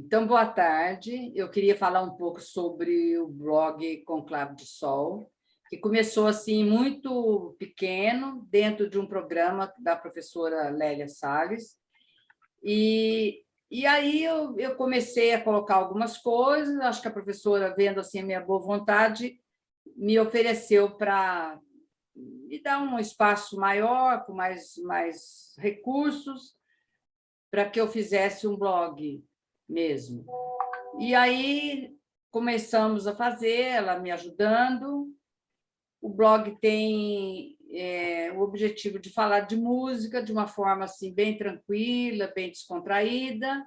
Então, boa tarde. Eu queria falar um pouco sobre o blog Conclave de Sol, que começou assim muito pequeno, dentro de um programa da professora Lélia Salles. E, e aí eu, eu comecei a colocar algumas coisas, acho que a professora, vendo assim a minha boa vontade, me ofereceu para me dar um espaço maior, com mais, mais recursos, para que eu fizesse um blog mesmo. E aí começamos a fazer, ela me ajudando. O blog tem é, o objetivo de falar de música de uma forma assim bem tranquila, bem descontraída.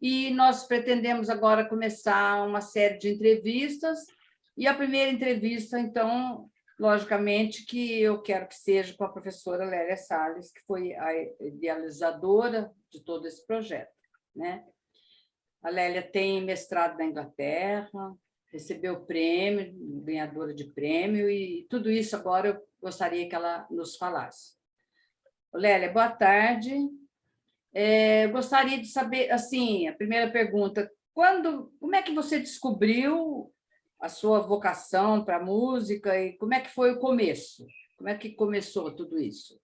E nós pretendemos agora começar uma série de entrevistas. E a primeira entrevista, então, logicamente, que eu quero que seja com a professora Lélia Salles, que foi a idealizadora de todo esse projeto. Né? A Lélia tem mestrado na Inglaterra, recebeu prêmio, ganhadora de prêmio, e tudo isso agora eu gostaria que ela nos falasse. Lélia, boa tarde. É, gostaria de saber, assim, a primeira pergunta, quando, como é que você descobriu a sua vocação para a música e como é que foi o começo? Como é que começou tudo isso?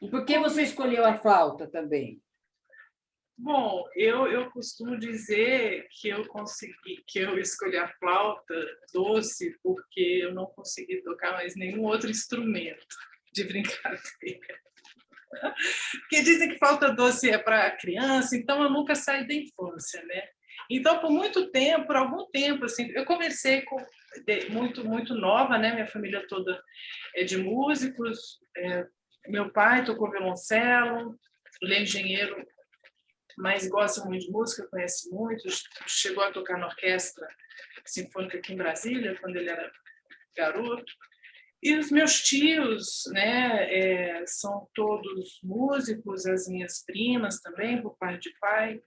E por que você escolheu a flauta também? Bom, eu, eu costumo dizer que eu consegui, que eu escolhi a flauta doce porque eu não consegui tocar mais nenhum outro instrumento de brincadeira. Porque dizem que flauta doce é para criança, então eu nunca saí da infância, né? Então, por muito tempo, por algum tempo, assim, eu comecei com, muito muito nova, né? Minha família toda é de músicos. É, meu pai tocou violoncelo, ele é engenheiro mas gosta muito de música, conhece muito, chegou a tocar na orquestra sinfônica aqui em Brasília, quando ele era garoto. E os meus tios né, é, são todos músicos, as minhas primas também, por parte de pai.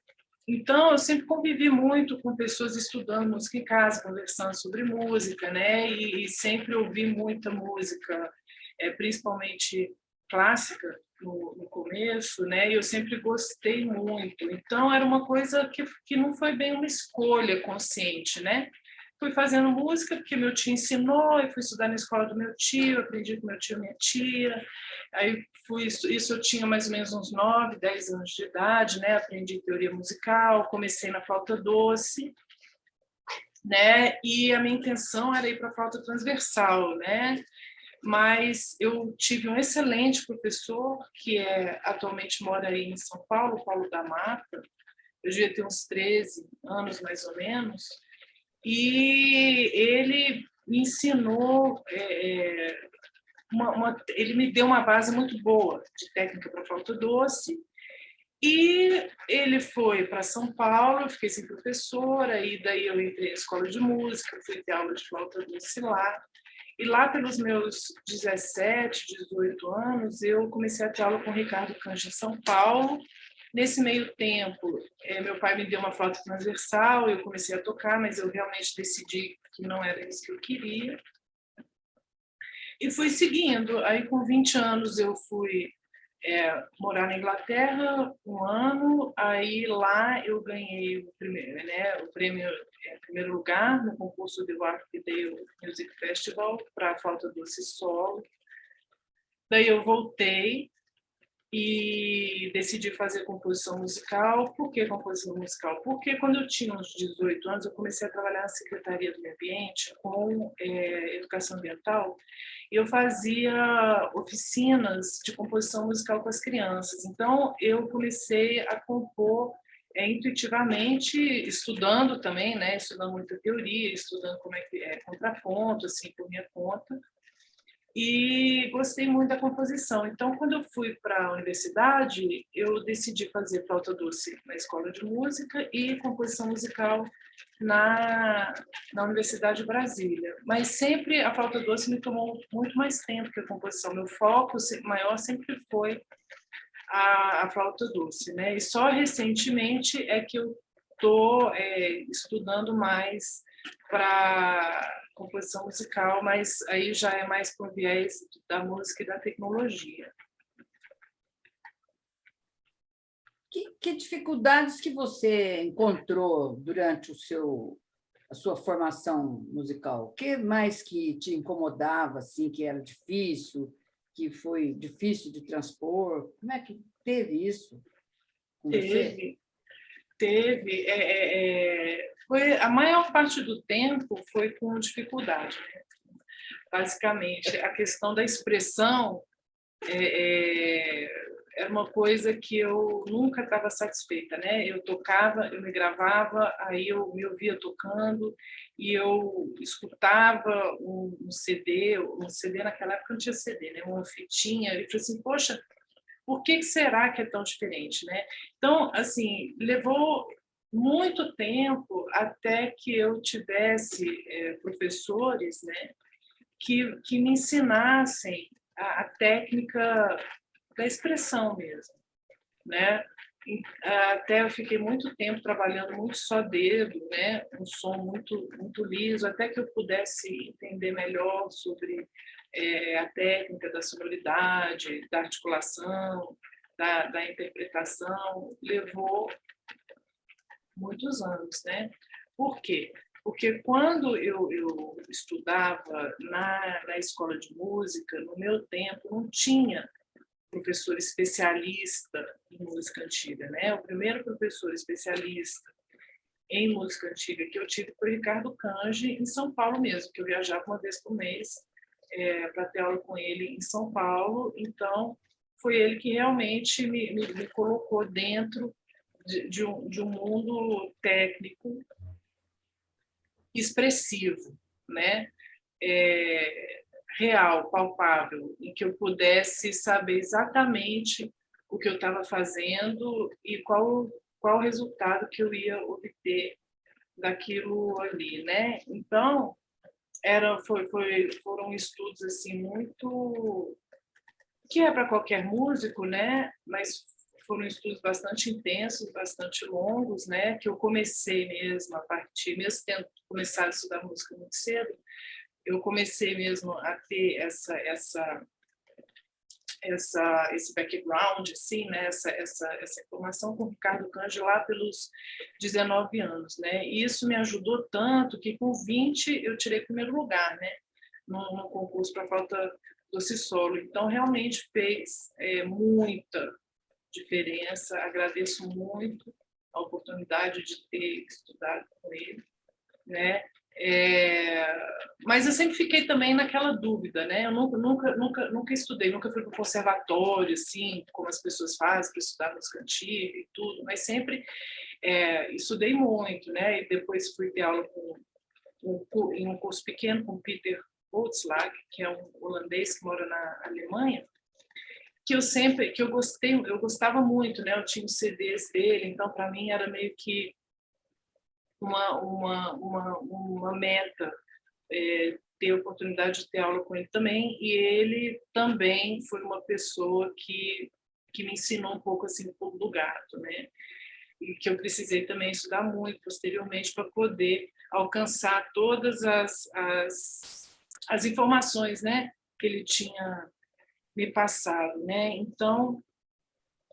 Então, eu sempre convivi muito com pessoas estudando música em casa, conversando sobre música, né? E, e sempre ouvi muita música, é, principalmente clássica, no, no, começo, né? Eu sempre gostei muito. Então era uma coisa que, que não foi bem uma escolha consciente, né? Fui fazendo música porque meu tio ensinou, e fui estudar na escola do meu tio, aprendi com meu tio e minha tia. Aí fui isso eu tinha mais ou menos uns 9, 10 anos de idade, né? Aprendi teoria musical, comecei na flauta doce, né? E a minha intenção era ir para a flauta transversal, né? Mas eu tive um excelente professor, que é, atualmente mora aí em São Paulo, Paulo da Mata, eu devia ter uns 13 anos, mais ou menos, e ele me ensinou, é, é, uma, uma, ele me deu uma base muito boa de técnica para flauta doce, e ele foi para São Paulo, eu fiquei sem professora, e daí eu entrei na escola de música, fui ter aula de flauta doce lá, e lá pelos meus 17, 18 anos, eu comecei a ter aula com o Ricardo Canja em São Paulo. Nesse meio tempo, eh, meu pai me deu uma flauta transversal, eu comecei a tocar, mas eu realmente decidi que não era isso que eu queria. E fui seguindo. Aí, com 20 anos, eu fui é, morar na Inglaterra um ano, aí lá eu ganhei o primeiro, né, o prêmio é, primeiro lugar no concurso do Arcdale Music Festival para a flauta doce solo. Daí eu voltei e decidi fazer composição musical. Por que composição musical? Porque quando eu tinha uns 18 anos, eu comecei a trabalhar na Secretaria do Meio Ambiente com é, educação ambiental e eu fazia oficinas de composição musical com as crianças. Então, eu comecei a compor é, intuitivamente, estudando também, né, estudando muita teoria, estudando como é que é contraponto, assim, por minha conta, e gostei muito da composição. Então, quando eu fui para a universidade, eu decidi fazer flauta doce na escola de música e composição musical na, na Universidade de Brasília. Mas sempre a flauta doce me tomou muito mais tempo que a composição. Meu foco maior sempre foi a, a flauta doce, né? E só recentemente é que eu estou é, estudando mais para composição musical, mas aí já é mais por viés da música e da tecnologia. Que, que dificuldades que você encontrou durante o seu a sua formação musical? O que mais que te incomodava, assim, que era difícil, que foi difícil de transpor? Como é que teve isso com teve, você? Teve. É, é, é, foi, a maior parte do tempo foi com dificuldade. Né? Basicamente, a questão da expressão é, é era uma coisa que eu nunca estava satisfeita, né? Eu tocava, eu me gravava, aí eu me ouvia tocando e eu escutava um, um CD, um CD naquela época não tinha CD, né? Uma fitinha, e falei assim, poxa, por que será que é tão diferente, né? Então, assim, levou muito tempo até que eu tivesse é, professores, né? Que, que me ensinassem a, a técnica da expressão mesmo, né? Até eu fiquei muito tempo trabalhando muito só dedo, né? Um som muito muito liso, até que eu pudesse entender melhor sobre é, a técnica da sonoridade, da articulação, da, da interpretação, levou muitos anos, né? Por quê? Porque quando eu, eu estudava na, na escola de música, no meu tempo, não tinha professor especialista em música antiga, né? O primeiro professor especialista em música antiga que eu tive foi o Ricardo Cange, em São Paulo mesmo, que eu viajava uma vez por mês é, para ter aula com ele em São Paulo. Então, foi ele que realmente me, me, me colocou dentro de, de, um, de um mundo técnico expressivo, né? É, real, palpável, em que eu pudesse saber exatamente o que eu estava fazendo e qual qual o resultado que eu ia obter daquilo ali, né? Então, era foi, foi foram estudos assim muito que é para qualquer músico, né? Mas foram estudos bastante intensos, bastante longos, né? Que eu comecei mesmo a partir, mesmo tendo começado a estudar música muito cedo, eu comecei mesmo a ter essa essa essa esse background assim né essa essa essa informação com o Ricardo Canjo lá pelos 19 anos né. E isso me ajudou tanto que com 20 eu tirei primeiro lugar né no, no concurso para falta doce solo. Então realmente fez é, muita diferença. Agradeço muito a oportunidade de ter estudado com ele né é, mas eu sempre fiquei também naquela dúvida, né? Eu nunca, nunca, nunca, nunca estudei, nunca fui para o conservatório, assim, como as pessoas fazem para estudar música antiga e tudo, mas sempre é, estudei muito, né? E depois fui ter aula com, em um curso pequeno com Peter Holtzlag, que é um holandês que mora na Alemanha, que eu sempre, que eu gostei, eu gostava muito, né? Eu tinha os CDs dele, então para mim era meio que uma, uma, uma, uma meta é, ter a oportunidade de ter aula com ele também, e ele também foi uma pessoa que, que me ensinou um pouco assim, o do gato, né? E que eu precisei também estudar muito posteriormente para poder alcançar todas as, as, as informações né, que ele tinha me passado. Né? Então,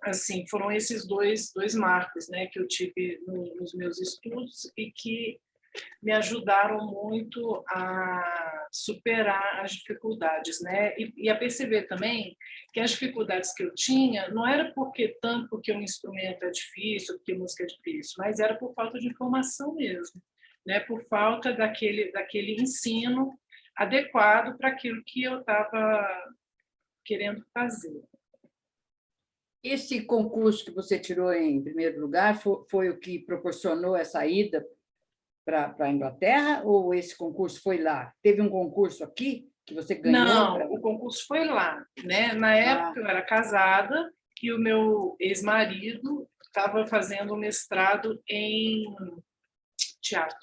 assim, foram esses dois, dois marcos né, que eu tive no, nos meus estudos e que me ajudaram muito a superar as dificuldades, né? E, e, a perceber também que as dificuldades que eu tinha não era porque tanto porque um instrumento é difícil, porque música é difícil, mas era por falta de informação mesmo, né? Por falta daquele daquele ensino adequado para aquilo que eu estava querendo fazer. Esse concurso que você tirou em primeiro lugar foi, foi o que proporcionou essa ida para a Inglaterra ou esse concurso foi lá? Teve um concurso aqui que você ganhou? Não, pra... o concurso foi lá. Né? Na ah. época ah. eu era casada e o meu ex-marido estava fazendo um mestrado em teatro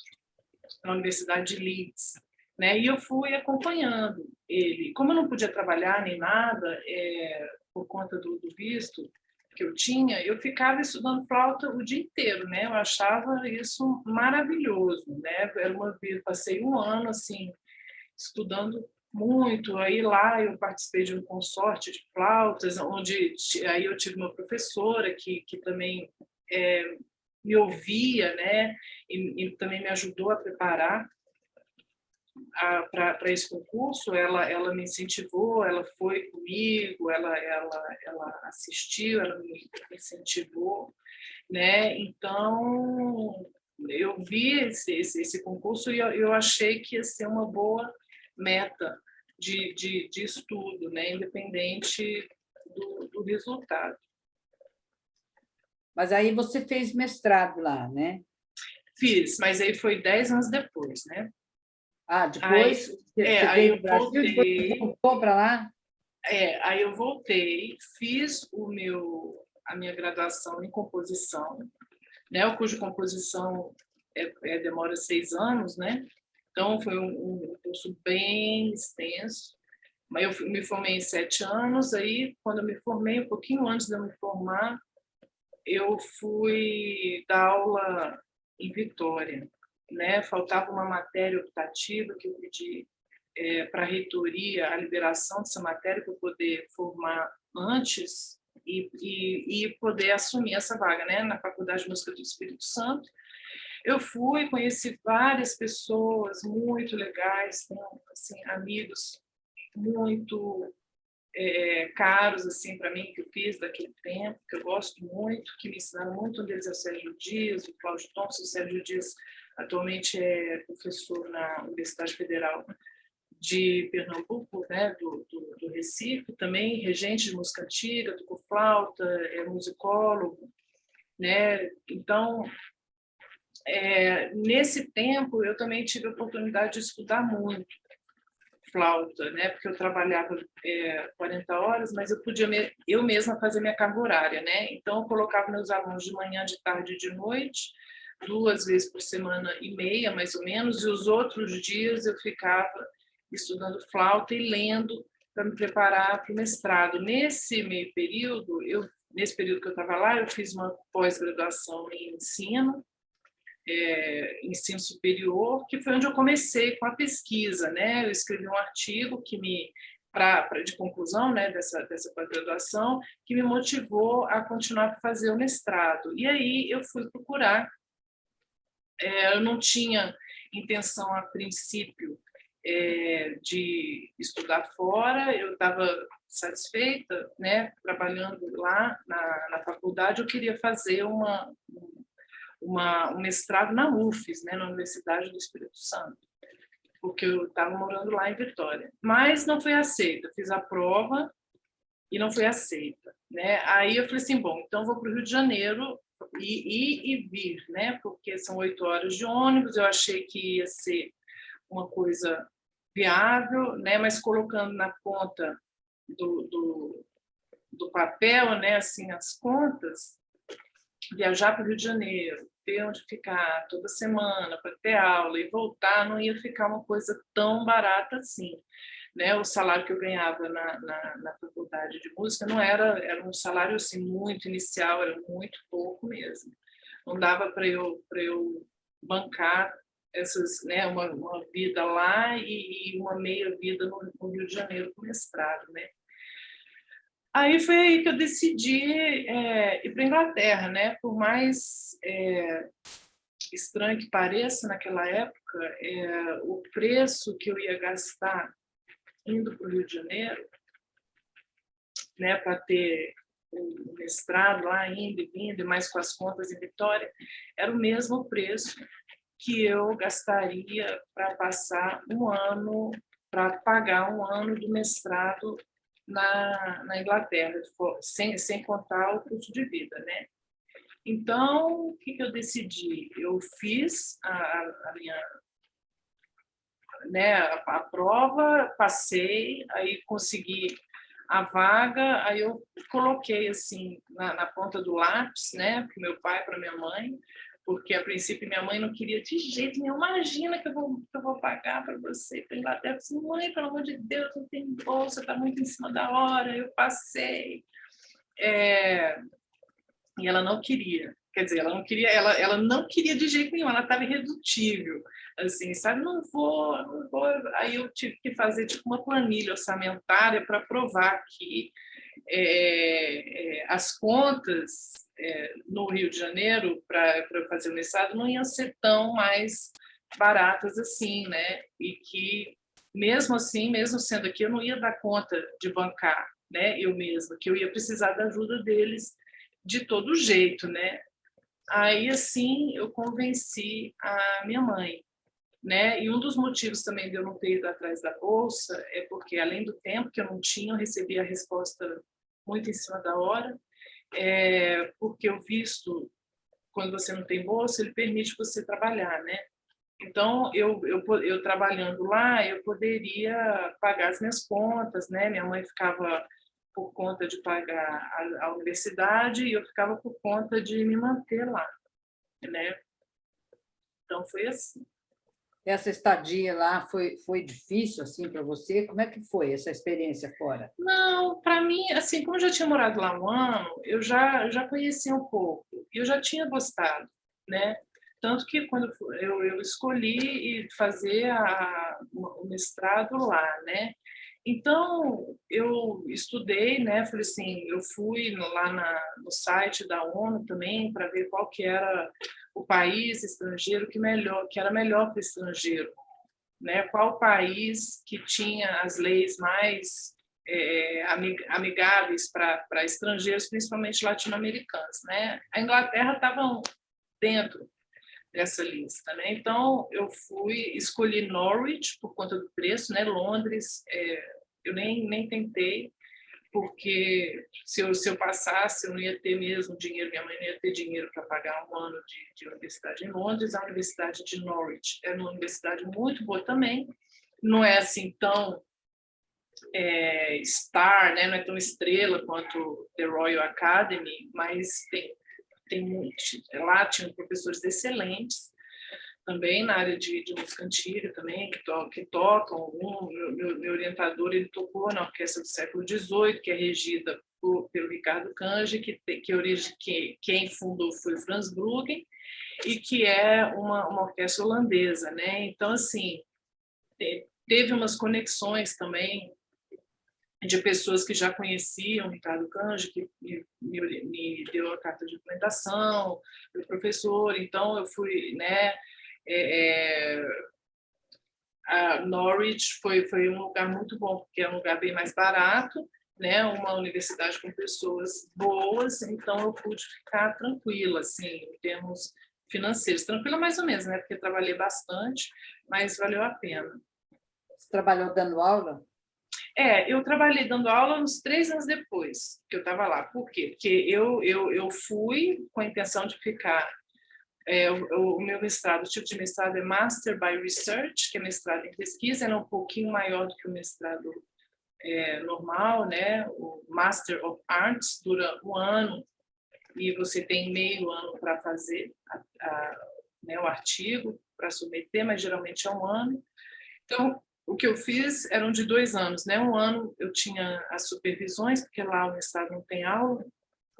na Universidade de Leeds. Né? E eu fui acompanhando ele. Como eu não podia trabalhar nem nada, é, por conta do, do, visto que eu tinha, eu ficava estudando flauta o dia inteiro, né? Eu achava isso maravilhoso, né? Era uma passei um ano assim estudando muito. Aí lá eu participei de um consorte de flautas, onde aí eu tive uma professora que, que também é, me ouvia, né? E, e, também me ajudou a preparar para esse concurso. Ela, ela me incentivou, ela foi comigo, ela, ela, ela assistiu, ela me incentivou, né? Então eu vi esse, esse, esse concurso e eu, eu achei que ia ser uma boa meta de, de, de estudo, né? independente do, do resultado. Mas aí você fez mestrado lá, né? Fiz, mas aí foi dez anos depois, né? Ah, depois aí, é, aí eu voltei. voltou para lá? É, aí eu voltei, fiz o meu, a minha graduação em composição, né? O curso de composição é, é, demora seis anos, né? Então, foi um, um curso bem extenso. Mas eu me formei em sete anos, aí, quando eu me formei, um pouquinho antes de eu me formar, eu fui dar aula em Vitória. Né? Faltava uma matéria optativa que eu pedi é, para a reitoria a liberação dessa matéria para poder formar antes e, e, e, poder assumir essa vaga né? na Faculdade de Música do Espírito Santo. Eu fui, conheci várias pessoas muito legais, assim, amigos muito é, caros assim para mim que eu fiz daquele tempo, que eu gosto muito, que me ensinaram muito. Um deles é o Sérgio Dias, o Cláudio Thompson. O Sérgio Dias atualmente é professor na Universidade Federal de Pernambuco, né, do, do, do Recife, também regente de música antiga, tocou flauta, é musicólogo, né? Então, é, nesse tempo, eu também tive a oportunidade de estudar muito flauta, né? Porque eu trabalhava é, 40 horas, mas eu podia me, eu mesma fazer minha carga horária, né? Então eu colocava meus alunos de manhã, de tarde e de noite, duas vezes por semana e meia, mais ou menos, e os outros dias eu ficava estudando flauta e lendo para me preparar para o mestrado. Nesse meio período, eu nesse período que eu estava lá, eu fiz uma pós-graduação em ensino é, ensino superior, que foi onde eu comecei com a pesquisa, né? Eu escrevi um artigo que me pra, pra de conclusão né, dessa, dessa pós-graduação, que me motivou a continuar a fazer o mestrado. E aí eu fui procurar. É, eu não tinha intenção, a princípio, é, de estudar fora, eu estava satisfeita, né, trabalhando lá na, na faculdade, eu queria fazer uma, uma, um mestrado na UFES, né, na Universidade do Espírito Santo, porque eu estava morando lá em Vitória. Mas não foi aceita, fiz a prova e não foi aceita. Né? Aí eu falei assim, bom, então vou para o Rio de Janeiro e ir e vir, né? porque são oito horas de ônibus, eu achei que ia ser uma coisa viável, né? mas colocando na conta do, do, do papel, né? assim, as contas, viajar para o Rio de Janeiro, ter onde ficar toda semana para ter aula e voltar, não ia ficar uma coisa tão barata assim. Né? O salário que eu ganhava na, na, na faculdade de música não era, era um salário assim, muito inicial, era muito pouco mesmo. Não dava para eu, eu bancar essas, né, uma, uma vida lá e, e uma meia vida no, no Rio de Janeiro com mestrado. Né? Aí foi aí que eu decidi é, ir para Inglaterra, né? Por mais é, estranho que pareça naquela época, é, o preço que eu ia gastar indo para o Rio de Janeiro, né, para ter o mestrado lá, indo e vindo, e mais com as contas em Vitória, era o mesmo preço que eu gastaria para passar um ano, para pagar um ano do mestrado na, na Inglaterra, sem, sem contar o custo de vida, né? Então, o que, que eu decidi? Eu fiz a, a minha né, a, prova, passei, aí consegui a vaga, aí eu coloquei assim na, na ponta do lápis, né, para meu pai, para minha mãe, porque a princípio minha mãe não queria de jeito nenhum, imagina que eu vou, que eu vou pagar para você para Inglaterra. Eu mãe, pelo amor de Deus, não tem bolsa, está muito em cima da hora, eu passei. É... E ela não queria, quer dizer, ela não queria, ela, ela não queria de jeito nenhum, ela estava irredutível, assim, sabe, não vou, não vou, aí eu tive que fazer tipo uma planilha orçamentária para provar que é, é, as contas é, no Rio de Janeiro para fazer o mestrado não iam ser tão mais baratas assim, né, e que mesmo assim, mesmo sendo aqui, eu não ia dar conta de bancar, né, eu mesma, que eu ia precisar da ajuda deles de todo jeito, né, Aí, assim, eu convenci a minha mãe. Né? E um dos motivos também de eu não ter ido atrás da bolsa é porque, além do tempo que eu não tinha, eu recebi a resposta muito em cima da hora, é porque o visto, quando você não tem bolsa, ele permite você trabalhar, né? Então, eu, eu, eu trabalhando lá, eu poderia pagar as minhas contas, né? Minha mãe ficava por conta de pagar a, a universidade e eu ficava por conta de me manter lá, né? Então foi assim. Essa estadia lá foi foi difícil assim para você? Como é que foi essa experiência fora? Não, para mim, assim, como eu já tinha morado lá um ano, eu já já conhecia um pouco. Eu já tinha gostado, né? Tanto que quando eu, eu escolhi fazer a, o mestrado lá, né? Então, eu estudei, né, falei assim, eu fui lá na, no site da ONU também para ver qual que era o país estrangeiro que melhor, que era melhor para o estrangeiro, né? Qual país que tinha as leis mais é, amigáveis para estrangeiros, principalmente latino-americanos, né? A Inglaterra estava dentro dessa lista, né? Então eu fui escolhi Norwich por conta do preço, né? Londres, é, eu nem nem tentei porque se eu, se eu passasse eu não ia ter mesmo dinheiro, minha mãe não ia ter dinheiro para pagar um ano de, de universidade em Londres, a universidade de Norwich é uma universidade muito boa também, não é assim tão é, star, né? não é tão estrela quanto The Royal Academy, mas tem tem muito, lá tinham professores excelentes, também na área de, de música antiga também, que, to, que tocam. Um, meu, meu, orientador ele tocou na orquestra do século XVIII, que é regida por, pelo Ricardo Kanji, que, que, origem, que quem fundou foi Franz Bruggen, e que é uma, uma orquestra holandesa. Né? Então, assim, teve umas conexões também de pessoas que já conheciam Ricardo Canjo, que me, me, deu a carta de implementação, o professor, então eu fui, né, é, é, a Norwich foi, foi um lugar muito bom, porque é um lugar bem mais barato, né, uma universidade com pessoas boas, então eu pude ficar tranquila, assim, em termos financeiros, tranquila mais ou menos, né, porque trabalhei bastante, mas valeu a pena. Você trabalhou dando aula? É, eu trabalhei dando aula uns três anos depois que eu estava lá. Por quê? Porque eu, eu, eu fui com a intenção de ficar... É, o, o, meu mestrado, o tipo de mestrado é Master by Research, que é mestrado em pesquisa, era um pouquinho maior do que o mestrado é, normal, né? O Master of Arts dura um ano e você tem meio ano para fazer a, a, né, o artigo, para submeter, mas geralmente é um ano. Então, o que eu fiz eram de dois anos, né? Um ano eu tinha as supervisões, porque lá o Estado não tem aula,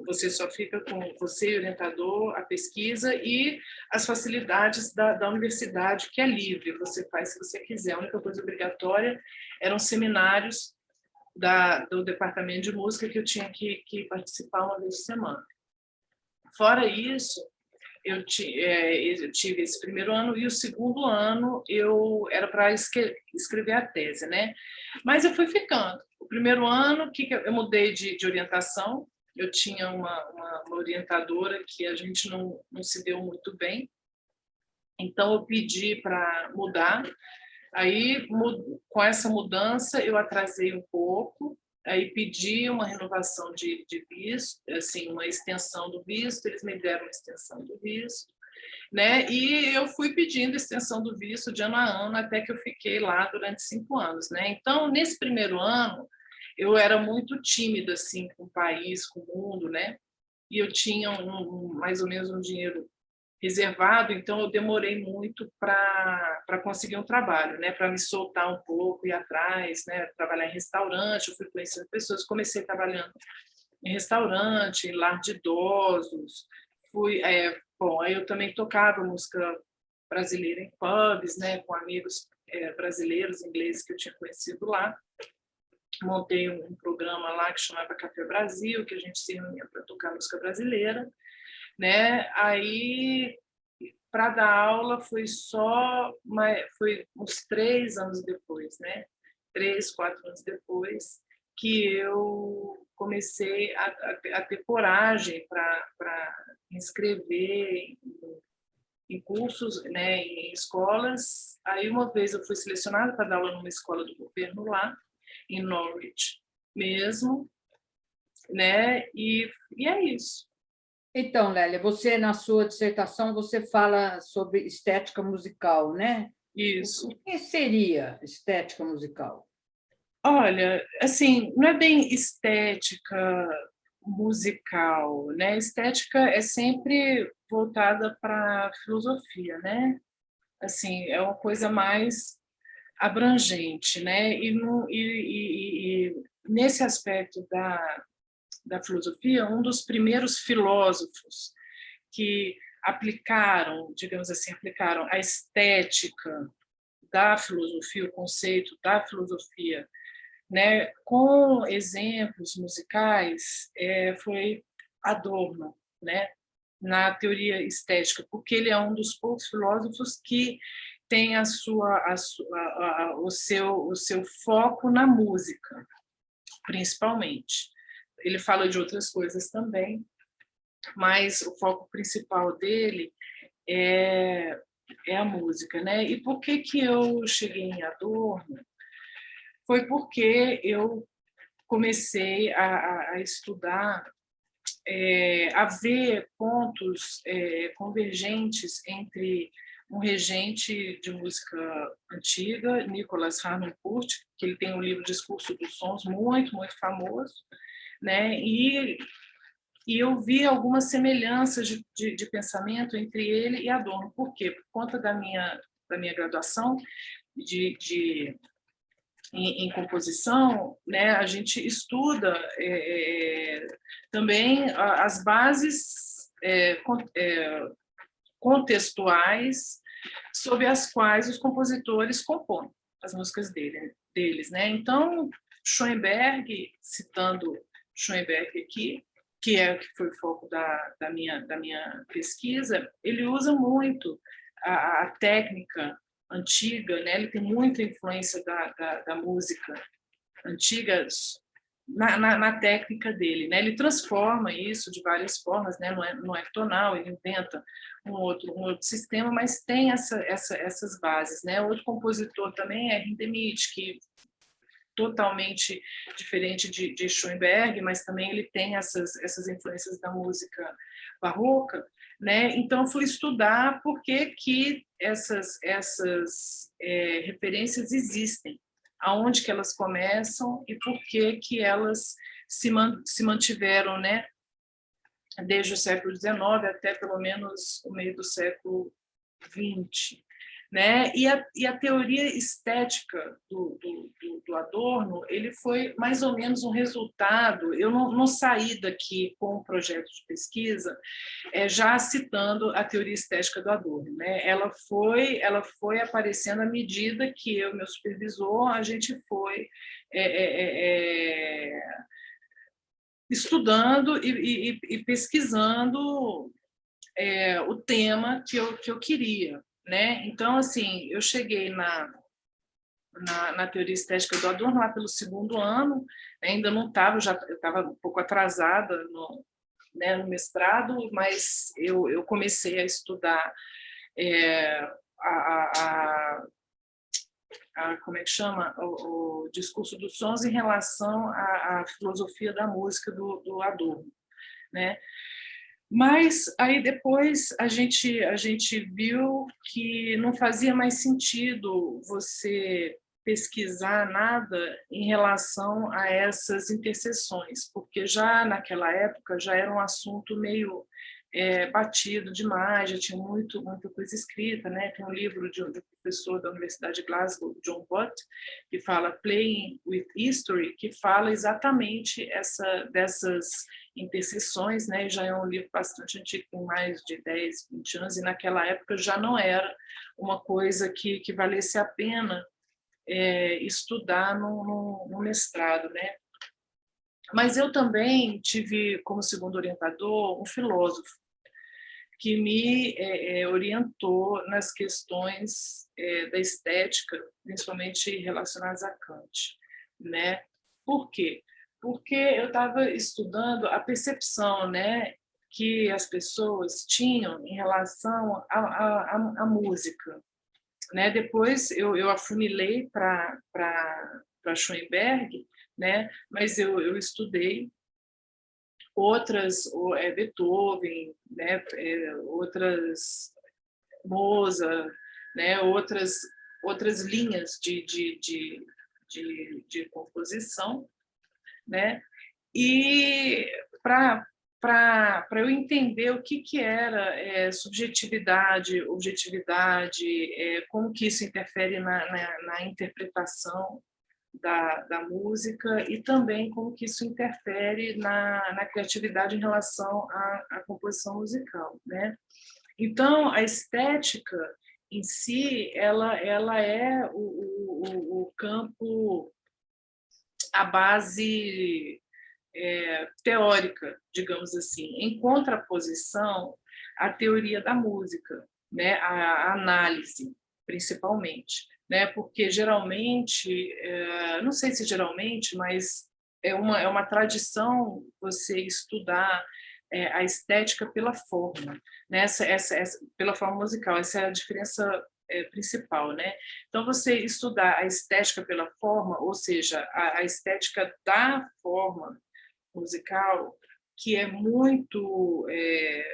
você só fica com você, orientador, a pesquisa e as facilidades da, da universidade, que é livre, você faz se você quiser. A única coisa obrigatória eram seminários da, do departamento de música que eu tinha que, que participar uma vez por semana. Fora isso, eu, é, eu, tive esse primeiro ano e o segundo ano eu era para escrever a tese, né? Mas eu fui ficando. O primeiro ano que eu mudei de, de orientação, eu tinha uma, uma, uma, orientadora que a gente não, não se deu muito bem, então eu pedi para mudar. Aí, com essa mudança, eu atrasei um pouco, aí pedi uma renovação de, de visto, assim, uma extensão do visto, eles me deram uma extensão do visto, né? E eu fui pedindo extensão do visto de ano a ano até que eu fiquei lá durante cinco anos, né? Então, nesse primeiro ano, eu era muito tímida, assim, com o país, com o mundo, né? E eu tinha um, um, mais ou menos um dinheiro reservado, então eu demorei muito para conseguir um trabalho, né, para me soltar um pouco, ir atrás, né, trabalhar em restaurante, eu fui conhecendo pessoas, comecei trabalhando em restaurante, em lar de idosos, fui, é, bom, aí eu também tocava música brasileira em pubs, né, com amigos é, brasileiros, ingleses que eu tinha conhecido lá. Montei um, um, programa lá que chamava Café Brasil, que a gente se reunia para tocar música brasileira. Né? Aí, para dar aula, foi só foi uns três anos depois, né? três, quatro anos depois, que eu comecei a, a, a ter coragem para inscrever em, em cursos, né, em escolas. Aí uma vez eu fui selecionada para dar aula numa escola do governo lá, em Norwich mesmo, né? E, e é isso. Então, Lélia, você na sua dissertação você fala sobre estética musical, né? Isso. O que seria estética musical? Olha, assim, não é bem estética musical, né? Estética é sempre voltada para a filosofia, né? Assim, é uma coisa mais abrangente, né? E, no, e, e, e nesse aspecto da, da filosofia, um dos primeiros filósofos que aplicaram, digamos assim, aplicaram a estética da filosofia, o conceito da filosofia né, com exemplos musicais, é, foi Adorno, né, na teoria estética, porque ele é um dos poucos filósofos que tem a sua, a sua, a, o, seu, o seu foco na música, principalmente. Ele fala de outras coisas também, mas o foco principal dele é, é a música. Né? E por que, que eu cheguei em Adorno? foi porque eu comecei a, a estudar, é, a ver pontos é, convergentes entre um regente de música antiga, Nicolas Harnoncourt, que ele tem um livro Discurso dos Sons, muito, muito famoso, né? e, e eu vi algumas semelhanças de, de, de pensamento entre ele e Adorno. Por quê? Por conta da minha, da minha graduação de, de em, em composição, né, a gente estuda é, é também as bases é, é, contextuais sobre as quais os compositores compõem as músicas dele, deles. Né? Então, Schoenberg, citando Schoenberg aqui, que é que foi o foco da, da, minha, da minha pesquisa, ele usa muito a, a técnica antiga, né? ele tem muita influência da, da, da música antiga na, na, na, técnica dele. Né? Ele transforma isso de várias formas, né? não, é, não é tonal, ele inventa um outro, um outro sistema, mas tem essa, essa, essas bases. Né? Outro compositor também é Hindemith, que totalmente diferente de, de Schoenberg, mas também ele tem essas, essas influências da música barroca, né? Então, fui estudar por que, que essas, essas é, referências existem, aonde que elas começam e por que, que elas se, man, se mantiveram né? desde o século XIX até pelo menos o meio do século XX. Né? E, a, e a teoria estética do, do, do, do, Adorno ele foi mais ou menos um resultado, eu não, não saí daqui com um projeto de pesquisa é, já citando a teoria estética do Adorno. Né? Ela, foi, ela foi aparecendo à medida que eu, meu supervisor, a gente foi é, é estudando e, e, e pesquisando é, o tema que eu, que eu queria. Né? Então, assim, eu cheguei na, na, na, teoria estética do Adorno lá pelo segundo ano, ainda não estava, já estava um pouco atrasada no, né, no mestrado, mas eu, eu comecei a estudar é, a, a, a, como é que chama, o, o, discurso dos sons em relação à, à filosofia da música do, do Adorno, né? Mas aí depois a gente, a gente viu que não fazia mais sentido você pesquisar nada em relação a essas interseções, porque já naquela época já era um assunto meio é, batido demais, já tinha muito, muita coisa escrita, né? Tem um livro de um, de um professor da Universidade de Glasgow, John Butt, que fala Playing with History, que fala exatamente essa, dessas interseções, né? Já é um livro bastante antigo, tem mais de 10, 20 anos, e naquela época já não era uma coisa que, que valesse a pena é, estudar no, no, no mestrado, né? Mas eu também tive como segundo orientador um filósofo, que me é, é, orientou nas questões é, da estética, principalmente relacionadas a Kant. Né? Por quê? Porque eu estava estudando a percepção né, que as pessoas tinham em relação à música. Né? Depois eu, eu afunilei para Schoenberg, né? mas eu, eu estudei outras, é, Beethoven, né, é, outras Mozart, né, outras, outras linhas de, de, de, de, de composição, né, e para para eu entender o que, que era é, subjetividade, objetividade, é, como que isso interfere na, na, na interpretação da, da música e também como que isso interfere na, na criatividade em relação à, à composição musical. Né? Então, a estética em si, ela, ela é o, o, o campo, a base é, teórica, digamos assim, em contraposição à teoria da música, né? a, a análise, principalmente né? porque geralmente, é, não sei se geralmente, mas é uma, é uma tradição você estudar é, a estética pela forma, né? essa, essa, essa, pela forma musical, essa é a diferença é, principal. Né? Então, você estudar a estética pela forma, ou seja, a, a estética da forma musical, que é muito é,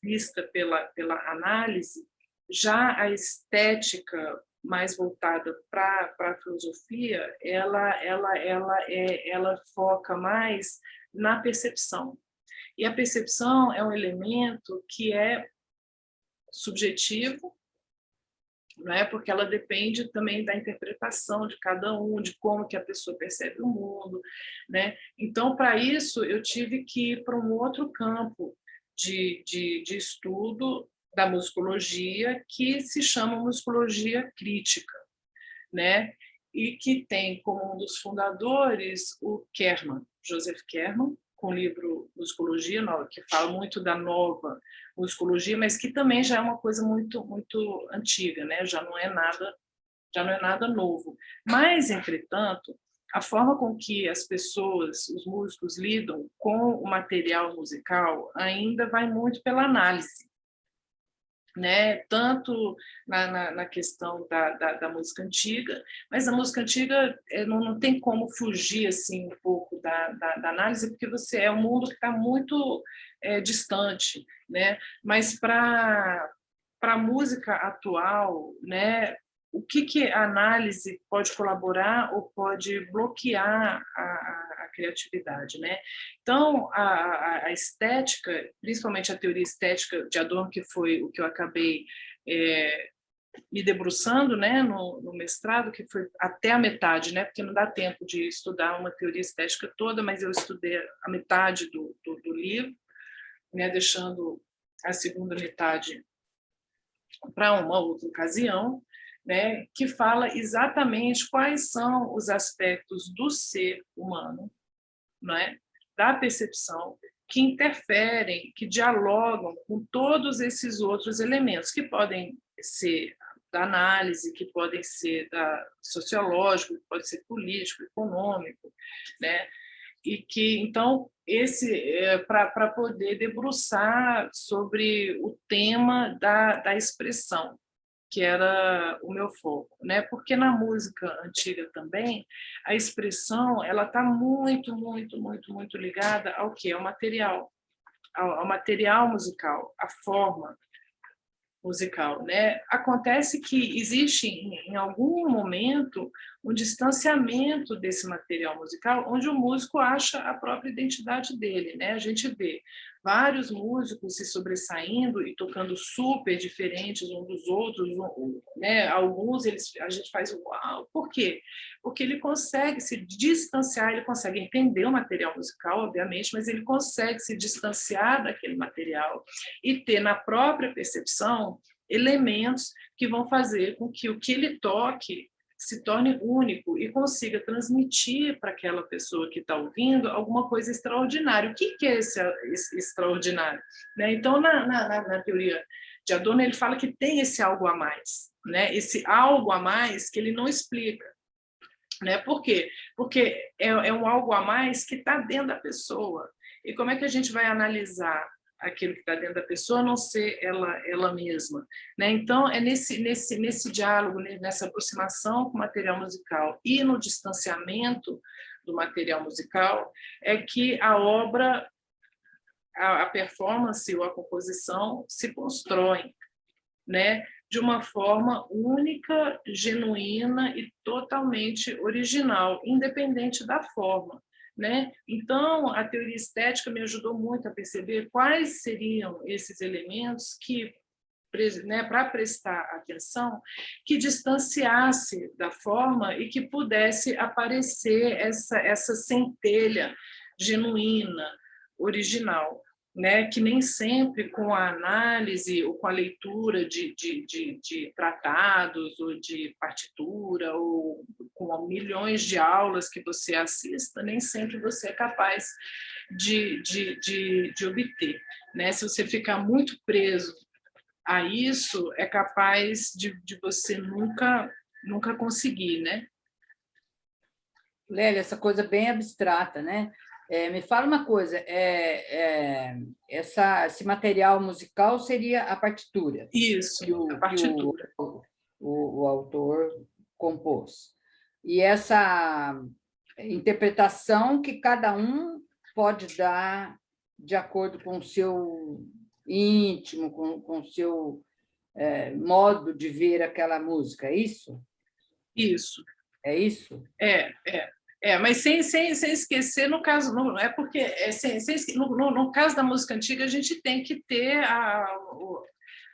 vista pela, pela análise, já a estética mais voltada para a filosofia, ela, ela, ela, é, ela foca mais na percepção. E a percepção é um elemento que é subjetivo, não é? porque ela depende também da interpretação de cada um, de como que a pessoa percebe o mundo. Né? Então, para isso, eu tive que ir para um outro campo de, de, de estudo da musicologia, que se chama musicologia crítica, né? e que tem como um dos fundadores o Kerman, Joseph Kerman, com o livro Musicologia, que fala muito da nova musicologia, mas que também já é uma coisa muito muito antiga, né? já não é nada já não é nada novo. Mas, entretanto, a forma com que as pessoas, os músicos, lidam com o material musical ainda vai muito pela análise né? tanto na, na, na questão da, da, da, música antiga, mas a música antiga é, não, não tem como fugir assim, um pouco da, da, da análise, porque você é um mundo que está muito é, distante, né? mas para a música atual, né, o que, que a análise pode colaborar ou pode bloquear a, a criatividade. Né? Então, a, a, estética, principalmente a teoria estética de Adorno, que foi o que eu acabei é, me debruçando né, no, no, mestrado, que foi até a metade, né, porque não dá tempo de estudar uma teoria estética toda, mas eu estudei a metade do, do, do livro, né, deixando a segunda metade para uma outra ocasião, né, que fala exatamente quais são os aspectos do ser humano, né, da percepção, que interferem, que dialogam com todos esses outros elementos, que podem ser da análise, que podem ser da sociológico, que pode ser político, econômico, né? E que, então, esse é, para poder debruçar sobre o tema da, da expressão, que era o meu foco, né? Porque na música antiga também a expressão ela está muito, muito, muito, muito ligada ao que? Ao material, ao, ao material musical, à forma musical, né? Acontece que existe em, em algum momento um distanciamento desse material musical, onde o músico acha a própria identidade dele. Né? A gente vê vários músicos se sobressaindo e tocando super diferentes um dos outros, né? alguns eles, a gente faz uau, por quê? Porque ele consegue se distanciar, ele consegue entender o material musical, obviamente, mas ele consegue se distanciar daquele material e ter na própria percepção elementos que vão fazer com que o que ele toque se torne único e consiga transmitir para aquela pessoa que está ouvindo alguma coisa extraordinária. O que, é esse, esse extraordinário? Né? Então, na, na, na, teoria de Adorno, ele fala que tem esse algo a mais, né? esse algo a mais que ele não explica. Né? Por quê? Porque é, é um algo a mais que está dentro da pessoa. E como é que a gente vai analisar aquilo que está dentro da pessoa, a não ser ela, ela mesma. Né? Então, é nesse, nesse, nesse diálogo, né, nessa aproximação com o material musical e no distanciamento do material musical, é que a obra, a, a performance ou a composição se constrói, né? de uma forma única, genuína e totalmente original, independente da forma. Né? Então, a teoria estética me ajudou muito a perceber quais seriam esses elementos que, né, para prestar atenção, que distanciasse da forma e que pudesse aparecer essa, essa centelha genuína, original né, que nem sempre com a análise ou com a leitura de, de, de, de, tratados ou de partitura ou com milhões de aulas que você assista, nem sempre você é capaz de, de, de, de obter. Né? Se você ficar muito preso a isso, é capaz de, de você nunca, nunca conseguir, né? Lélia, essa coisa bem abstrata, né? É, me fala uma coisa, é, é, essa, esse material musical seria a partitura? Isso, o, a partitura. O, o, o, autor compôs. E essa interpretação que cada um pode dar de acordo com o seu íntimo, com, com o seu é, modo de ver aquela música, é isso? Isso. É isso? É, é. É, mas sem, sem, sem esquecer, no caso, não é porque é, sem, sem, no, no, no, caso da música antiga, a gente tem que ter a, o,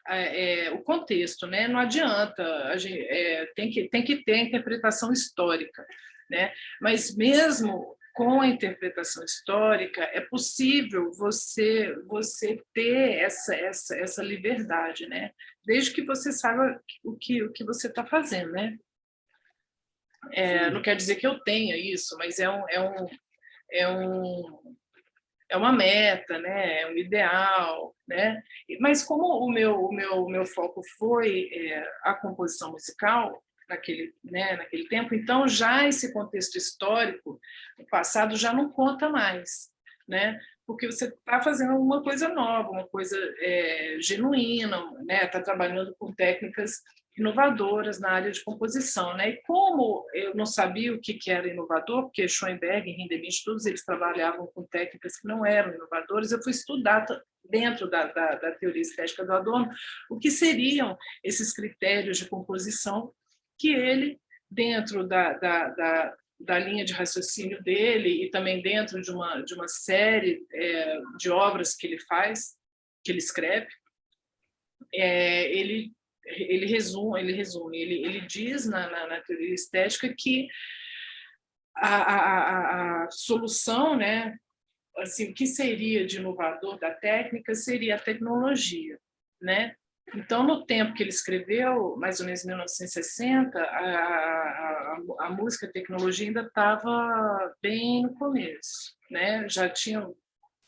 a, é, o contexto, né? não adianta, a gente, é, tem, que, tem que ter a interpretação histórica. Né? Mas mesmo com a interpretação histórica, é possível você, você ter essa, essa, essa liberdade, né? desde que você saiba o que, o que você está fazendo. Né? É, não quer dizer que eu tenha isso, mas é um, é um, é um é uma meta, né? É um ideal, né? Mas como o meu o meu meu foco foi é, a composição musical naquele né naquele tempo, então já esse contexto histórico, o passado já não conta mais, né? Porque você está fazendo uma coisa nova, uma coisa é, genuína, né? Está trabalhando com técnicas inovadoras na área de composição. Né? E como eu não sabia o que, era inovador, porque Schoenberg e Hindemith, todos eles trabalhavam com técnicas que não eram inovadoras, eu fui estudar dentro da, da, da teoria estética do Adorno o que seriam esses critérios de composição que ele, dentro da, da, da, da linha de raciocínio dele e também dentro de uma, de uma série é, de obras que ele faz, que ele escreve, é, ele ele resume, ele, resume, ele, ele diz na, na, na teoria estética que a, a, a, a solução, né, assim, o que seria de inovador da técnica seria a tecnologia, né? Então, no tempo que ele escreveu, mais ou menos em 1960, a, a, a música a tecnologia ainda estava bem no começo, né? Já tinham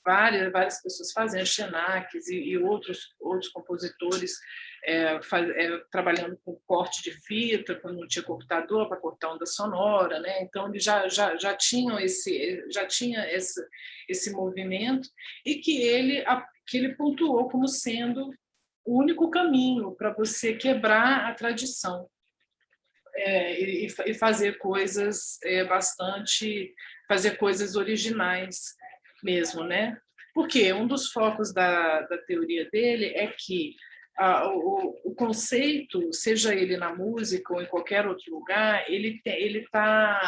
várias, várias pessoas fazendo, Xenax e, e outros, outros compositores é, faz, é, trabalhando com corte de fita, quando não tinha computador para cortar onda sonora, né? Então eles já já já tinham esse já tinha esse esse movimento e que ele que ele pontuou como sendo o único caminho para você quebrar a tradição é, e, e, fazer coisas é, bastante fazer coisas originais mesmo, né? Porque um dos focos da, da teoria dele é que o, o, conceito, seja ele na música ou em qualquer outro lugar, ele está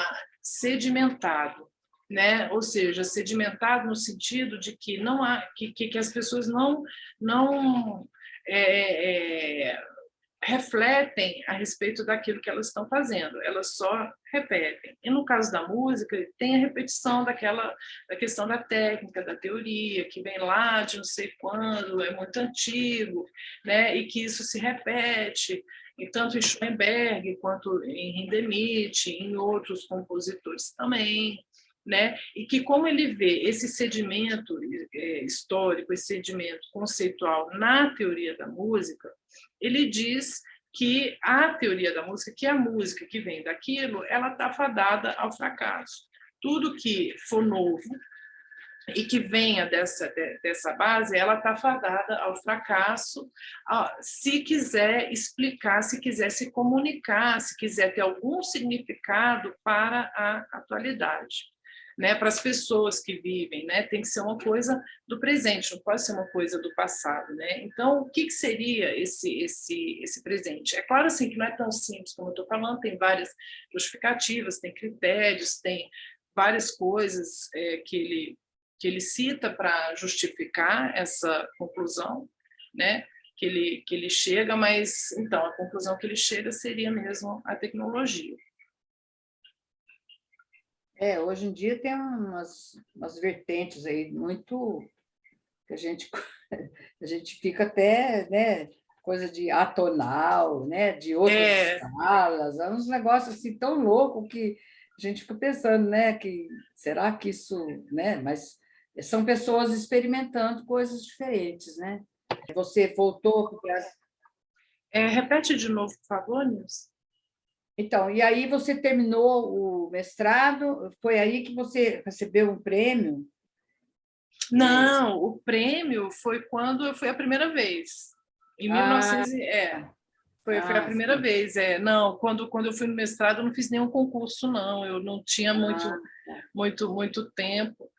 sedimentado, né? ou seja, sedimentado no sentido de que, não há, que, que, que as pessoas não, não é, é, refletem a respeito daquilo que elas estão fazendo, elas só repetem. E no caso da música, tem a repetição daquela da questão da técnica, da teoria, que vem lá de não sei quando, é muito antigo, né? e que isso se repete, e tanto em Schoenberg quanto em Hindemith, em outros compositores também né? e que como ele vê esse sedimento é, histórico, esse sedimento conceitual na teoria da música, ele diz que a teoria da música, que a música que vem daquilo, ela está fadada ao fracasso. Tudo que for novo e que venha dessa, dessa base, ela está fadada ao fracasso, se quiser explicar, se quiser se comunicar, se quiser ter algum significado para a atualidade né, para as pessoas que vivem, né, tem que ser uma coisa do presente, não pode ser uma coisa do passado, né? Então, o que, que seria esse esse esse presente? É claro assim que não é tão simples como eu estou falando, tem várias justificativas, tem critérios, tem várias coisas é, que ele que ele cita para justificar essa conclusão, né? Que ele que ele chega, mas então a conclusão que ele chega seria mesmo a tecnologia. É, hoje em dia tem umas, umas vertentes aí muito que a gente a gente fica até, né, coisa de atonal, né, de outras é. escalas, é uns negócios assim tão louco que a gente fica pensando, né, que será que isso, né, mas são pessoas experimentando coisas diferentes, né? Você voltou para é, repete de novo, por favor, Nilson. Então, e aí você terminou o mestrado, foi aí que você recebeu um prêmio? Não, o prêmio foi quando eu fui a primeira vez, em ah, 1900, é, foi, ah, foi a ah, primeira sim. vez, é, não, quando, quando eu fui no mestrado eu não fiz nenhum concurso, não, eu não tinha ah, muito, tá. muito, muito tempo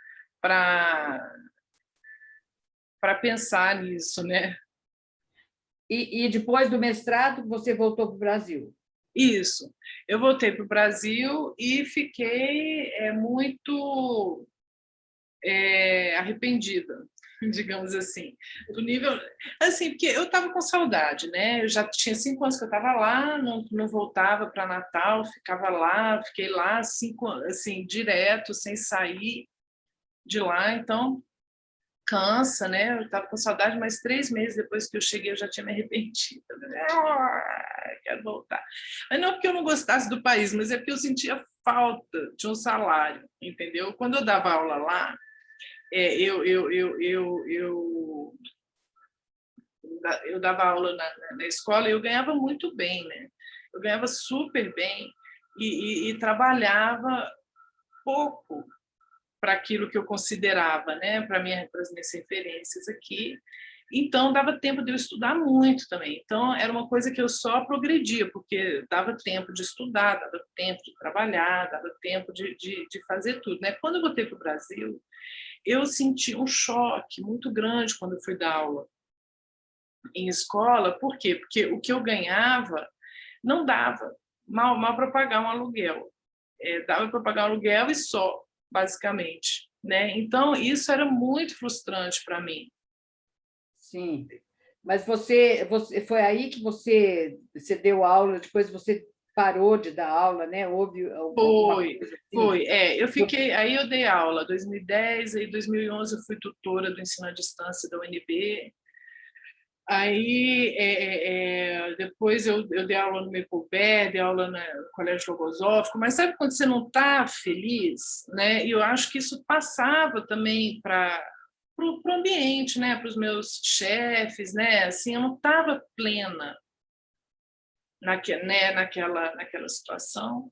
para para pensar nisso, né? E, e depois do mestrado você voltou para o Brasil? Isso. Eu voltei para o Brasil e fiquei é, muito é, arrependida, digamos assim, do nível... Assim, porque eu estava com saudade, né? Eu já tinha cinco anos que eu estava lá, não, não voltava para Natal, ficava lá, fiquei lá cinco, assim, direto, sem sair de lá, então cansa, né? Eu estava com saudade, mas três meses depois que eu cheguei eu já tinha me arrependido. Ah, quero voltar. Mas não porque eu não gostasse do país, mas é porque eu sentia falta de um salário, entendeu? Quando eu dava aula lá, é, eu, eu, eu, eu, eu, eu dava aula na, na escola e eu ganhava muito bem, né? Eu ganhava super bem e, e, e trabalhava pouco para aquilo que eu considerava, né, para minha, as minhas referências aqui. Então, dava tempo de eu estudar muito também. Então, era uma coisa que eu só progredia, porque dava tempo de estudar, dava tempo de trabalhar, dava tempo de, de, de fazer tudo. Né? Quando eu voltei para o Brasil, eu senti um choque muito grande quando eu fui dar aula em escola. Por quê? Porque o que eu ganhava não dava, mal, mal para pagar um aluguel. É, dava para pagar um aluguel e só basicamente. Né? Então, isso era muito frustrante para mim. Sim, mas você, você foi aí que você, você deu aula, depois você parou de dar aula, né? Houve foi, assim? foi. É, eu fiquei, aí eu dei aula 2010, aí 2011 eu fui tutora do ensino à distância da UNB, Aí, é, é, é, depois eu, eu dei aula no Mecobé, dei aula no Colégio Logosófico, mas sabe quando você não está feliz? Né? E eu acho que isso passava também para o ambiente, né? para os meus chefes, né? assim, eu não estava plena naque, né? naquela, naquela situação.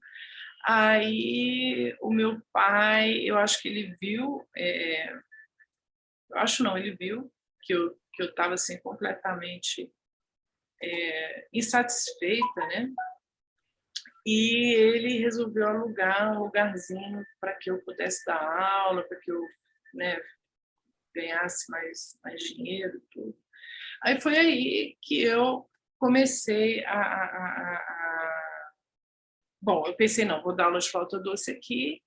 Aí o meu pai, eu acho que ele viu, é, eu acho não, ele viu que eu que eu estava assim, completamente é, insatisfeita, né? E ele resolveu alugar um lugarzinho para que eu pudesse dar aula, para que eu né, ganhasse mais, mais dinheiro tudo. Aí foi aí que eu comecei a, a, a, a... Bom, eu pensei, não, vou dar aula de flauta doce aqui,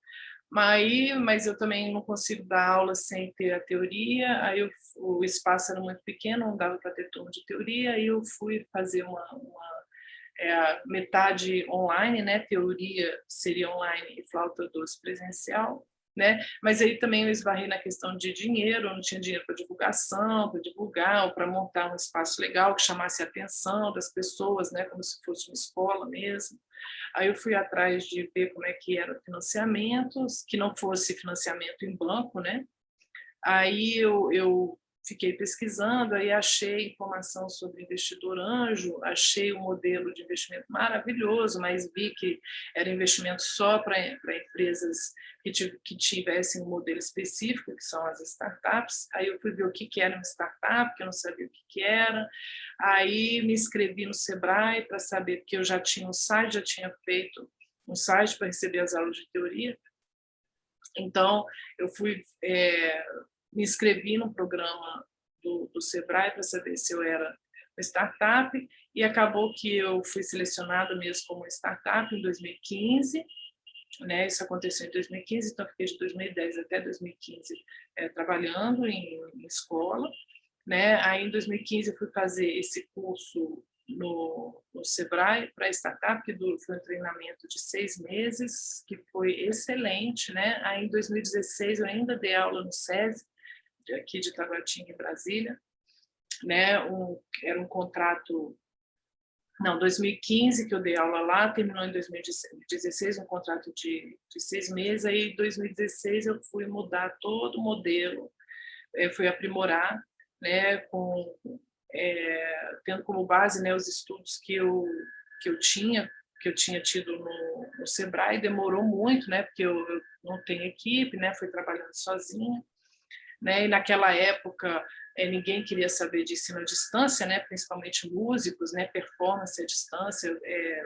mas, mas eu também não consigo dar aula sem ter a teoria, aí eu, o espaço era muito pequeno, não dava para ter turno de teoria, aí eu fui fazer uma, uma é, metade online, né? teoria seria online e flauta doce presencial, né? Mas aí também eu esbarrei na questão de dinheiro, eu não tinha dinheiro para divulgação, para divulgar, ou para montar um espaço legal que chamasse a atenção das pessoas, né? Como se fosse uma escola mesmo. Aí eu fui atrás de ver como é que era o financiamento, que não fosse financiamento em banco, né? Aí eu, eu fiquei pesquisando, aí achei informação sobre investidor anjo, achei um modelo de investimento maravilhoso, mas vi que era investimento só para empresas que, que tivessem um modelo específico, que são as startups. Aí eu fui ver o que, que era uma startup, que eu não sabia o que, que era. Aí me inscrevi no Sebrae para saber, porque eu já tinha um site, já tinha feito um site para receber as aulas de teoria. Então, eu fui é, me inscrevi no programa do, do Sebrae para saber se eu era uma startup e acabou que eu fui selecionada mesmo como startup em 2015, né? Isso aconteceu em 2015, então fiquei de 2010 até 2015 é, trabalhando em, em, escola, né? Aí em 2015 eu fui fazer esse curso no, no Sebrae para startup, que foi um treinamento de seis meses, que foi excelente, né? Aí em 2016 eu ainda dei aula no SESI, aqui de Taguatinga, em Brasília. Né? Um, era um contrato... Não, 2015 que eu dei aula lá, terminou em 2016 um contrato de, de seis meses, aí em 2016 eu fui mudar todo o modelo, é, fui aprimorar, né, com, é, tendo como base né, os estudos que eu, que eu tinha, que eu tinha tido no, no Sebrae, demorou muito, né, porque eu, eu não tenho equipe, né, fui trabalhando sozinha, né? E naquela época é, ninguém queria saber de ensino à distância, né? principalmente músicos, né? performance à distância, é,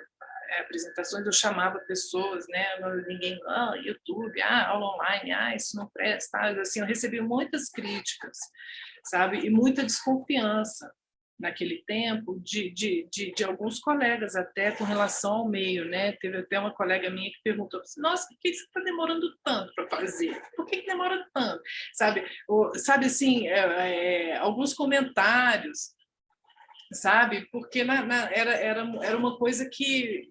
apresentações, eu chamava pessoas, né? ninguém, ah, YouTube, ah, aula online, ah, isso não presta, assim, eu recebi muitas críticas, sabe, e muita desconfiança, naquele tempo de, de, de, de, alguns colegas até com relação ao meio, né? Teve até uma colega minha que perguntou, nossa, por que você está demorando tanto para fazer? Por que, que, demora tanto? Sabe, sabe assim, é, é, alguns comentários, sabe? Porque na, na, era, era, era uma coisa que,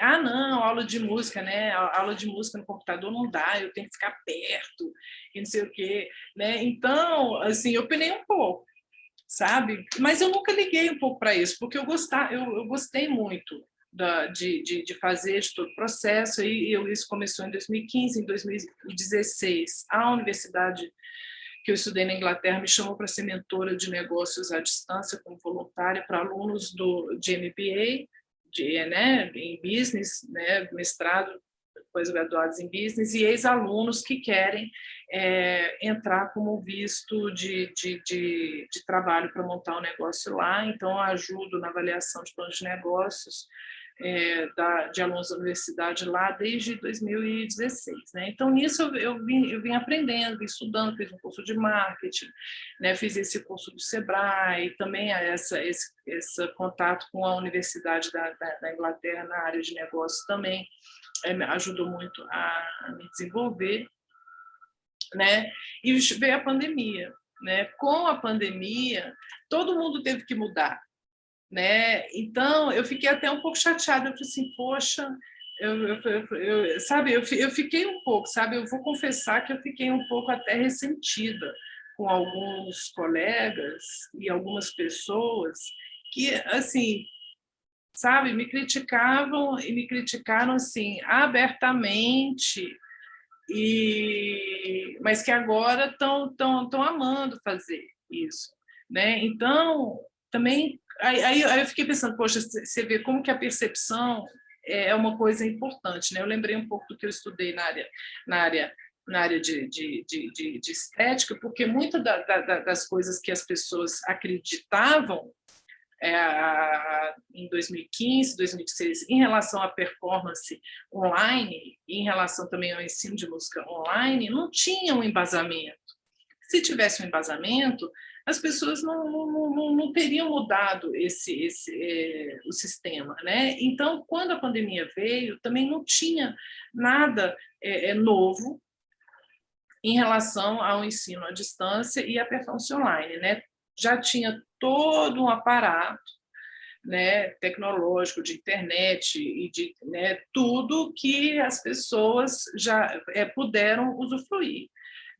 ah, não, aula de música, né? Aula de música no computador não dá, eu tenho que ficar perto, e não sei o quê, né? Então, assim, eu penei um pouco, sabe? Mas eu nunca liguei um pouco para isso, porque eu, gostar, eu, eu gostei muito da, de, de, de, fazer de todo o processo, e eu, isso começou em 2015, em 2016, a universidade que eu estudei na Inglaterra me chamou para ser mentora de negócios à distância, como voluntária para alunos do, de MBA, de, né, em business, né, mestrado, pós-graduados em business, e ex-alunos que querem é, entrar como visto de, de, de, de trabalho para montar um negócio lá, então ajudo na avaliação de planos de negócios é, da, de alunos da universidade lá desde 2016. Né? Então, nisso eu, eu, vim, eu vim aprendendo, vim estudando, fiz um curso de marketing, né? fiz esse curso do Sebrae, também essa, esse, esse contato com a Universidade da, da, da Inglaterra na área de negócios também é, ajudou muito a, me desenvolver né? E veio a pandemia, né? Com a pandemia, todo mundo teve que mudar, né? Então, eu fiquei até um pouco chateada, eu falei assim, poxa, eu, eu, eu, sabe, eu, eu fiquei um pouco, sabe, eu vou confessar que eu fiquei um pouco até ressentida com alguns colegas e algumas pessoas que, assim, sabe, me criticavam e me criticaram, assim, abertamente, e, mas que agora estão tão, tão amando fazer isso. Né? Então, também, aí, aí, aí eu fiquei pensando, poxa, você vê como que a percepção é uma coisa importante. Né? Eu lembrei um pouco do que eu estudei na área, na área na área de, de, de, de estética, porque muitas da, da, das coisas que as pessoas acreditavam é, em 2015, 2016, em relação à performance online, em relação também ao ensino de música online, não tinha um embasamento, Se tivesse um embasamento, as pessoas não, não, não, não teriam mudado esse, esse, é, o sistema. Né? Então, quando a pandemia veio, também não tinha nada é, é, novo em relação ao ensino à distância e à performance online. Né? Já tinha todo um aparato né, tecnológico, de internet e de né, tudo que as pessoas já é, puderam usufruir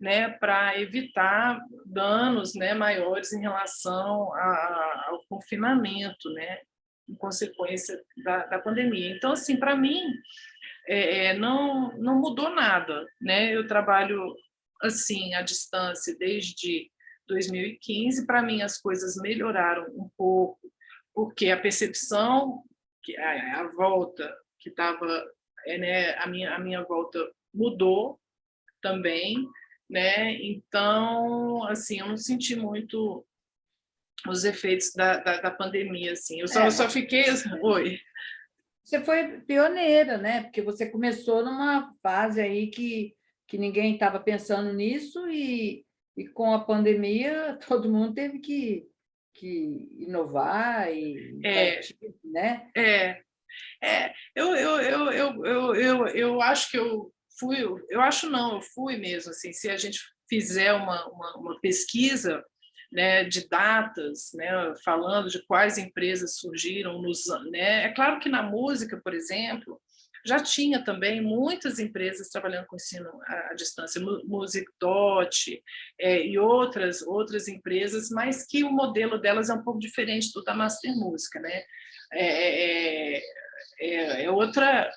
né, para evitar danos né, maiores em relação a, ao confinamento, né, em consequência da, da pandemia. Então, assim, para mim, é, é, não, não mudou nada. Né? Eu trabalho assim, à distância desde 2015. Para mim, as coisas melhoraram um pouco, porque a percepção, que a, a volta que estava, é, né, a, minha, a minha volta mudou também, né? Então, assim, eu não senti muito os efeitos da, da, da pandemia, assim. Eu só, é. eu só fiquei... Oi. Você foi pioneira, né? Porque você começou numa fase aí que, que ninguém estava pensando nisso e, e com a pandemia todo mundo teve que, que inovar e é, né? É, é. Eu, eu, eu, eu, eu, eu, eu acho que eu fui, eu acho não, eu fui mesmo, assim, se a gente fizer uma, uma, uma pesquisa né, de datas, né, falando de quais empresas surgiram, nos, né, é claro que na música, por exemplo, já tinha também muitas empresas trabalhando com ensino à, distância, Music Dot é, e outras, outras empresas, mas que o modelo delas é um pouco diferente do da Master Música, né? É, é, é, é outra,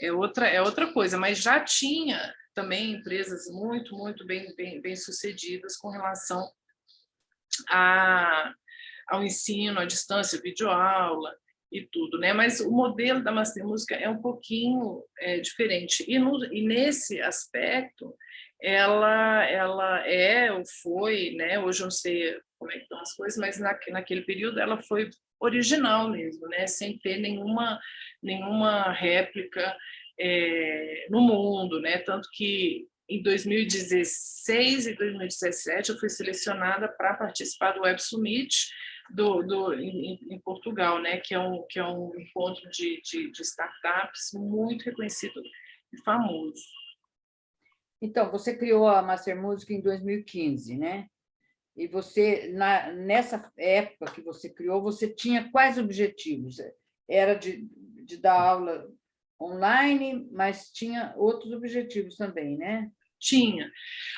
é outra, é outra coisa, mas já tinha também empresas muito, muito bem, bem, bem sucedidas com relação a, ao ensino à distância, videoaula e tudo, né? Mas o modelo da Master Música é um pouquinho é, diferente. E, no, e nesse aspecto, ela, ela é ou foi, né? Hoje eu não sei como é que estão as coisas, mas na, naquele período ela foi original mesmo, né? sem ter nenhuma, nenhuma réplica é, no mundo. Né? Tanto que em 2016 e 2017 eu fui selecionada para participar do Web Summit do, do, em, em, Portugal, né? que, é um, que é um encontro de, de, de startups muito reconhecido e famoso. Então, você criou a Master Music em 2015, né? E você, na, nessa época que você criou, você tinha quais objetivos? Era de, de dar aula online, mas tinha outros objetivos também, né? Tinha.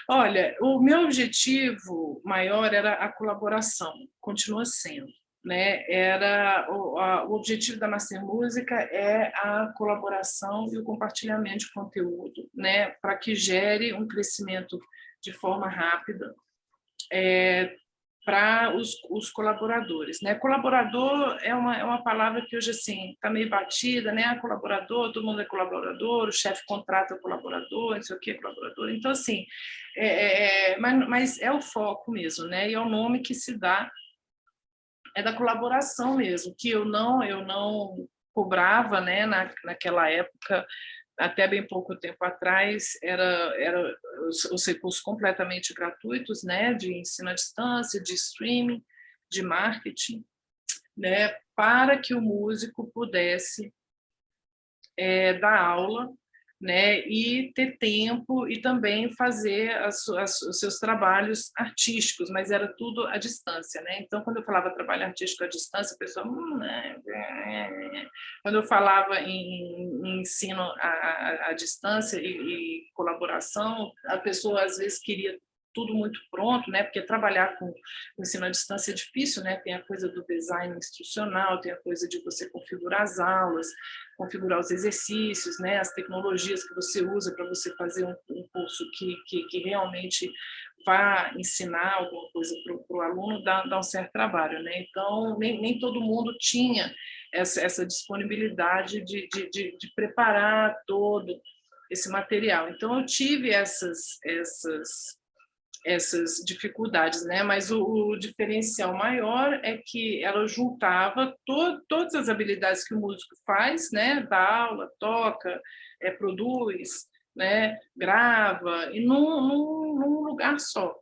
Olha, o meu objetivo maior era a colaboração, continua sendo. Né? Era o, a, o objetivo da Master Música é a colaboração e o compartilhamento de conteúdo, né? Para que gere um crescimento de forma rápida é, para os, os, colaboradores. Né? Colaborador é uma, é uma palavra que hoje assim está meio batida, né? Ah, colaborador, todo mundo é colaborador, o chefe contrata o colaborador, não sei o que, colaborador. Então, assim, é, é, é, mas, mas é o foco mesmo, né? e é o nome que se dá, é da colaboração mesmo, que eu não, eu não cobrava né? Na, naquela época até bem pouco tempo atrás, era, era os, os, recursos completamente gratuitos, né, de ensino à distância, de streaming, de marketing, né, para que o músico pudesse é, dar aula né, e ter tempo e também fazer as, as, os seus trabalhos artísticos, mas era tudo à distância. Né? Então, quando eu falava trabalho artístico à distância, a pessoa... Hum, é, é, é. Quando eu falava em, em ensino à, à, à distância e, e, colaboração, a pessoa às vezes queria tudo muito pronto, né? Porque trabalhar com ensino à distância é difícil, né? Tem a coisa do design instrucional, tem a coisa de você configurar as aulas, configurar os exercícios, né? As tecnologias que você usa para você fazer um, um curso que, que, que, realmente vá ensinar alguma coisa para o aluno, dá, dá um certo trabalho, né? Então, nem, nem todo mundo tinha essa, essa disponibilidade de, de, de, de preparar todo esse material. Então, eu tive essas, essas essas dificuldades, né? mas o, o, diferencial maior é que ela juntava to, todas as habilidades que o músico faz, né? dá aula, toca, é, produz, né? grava, e num, num, num lugar só.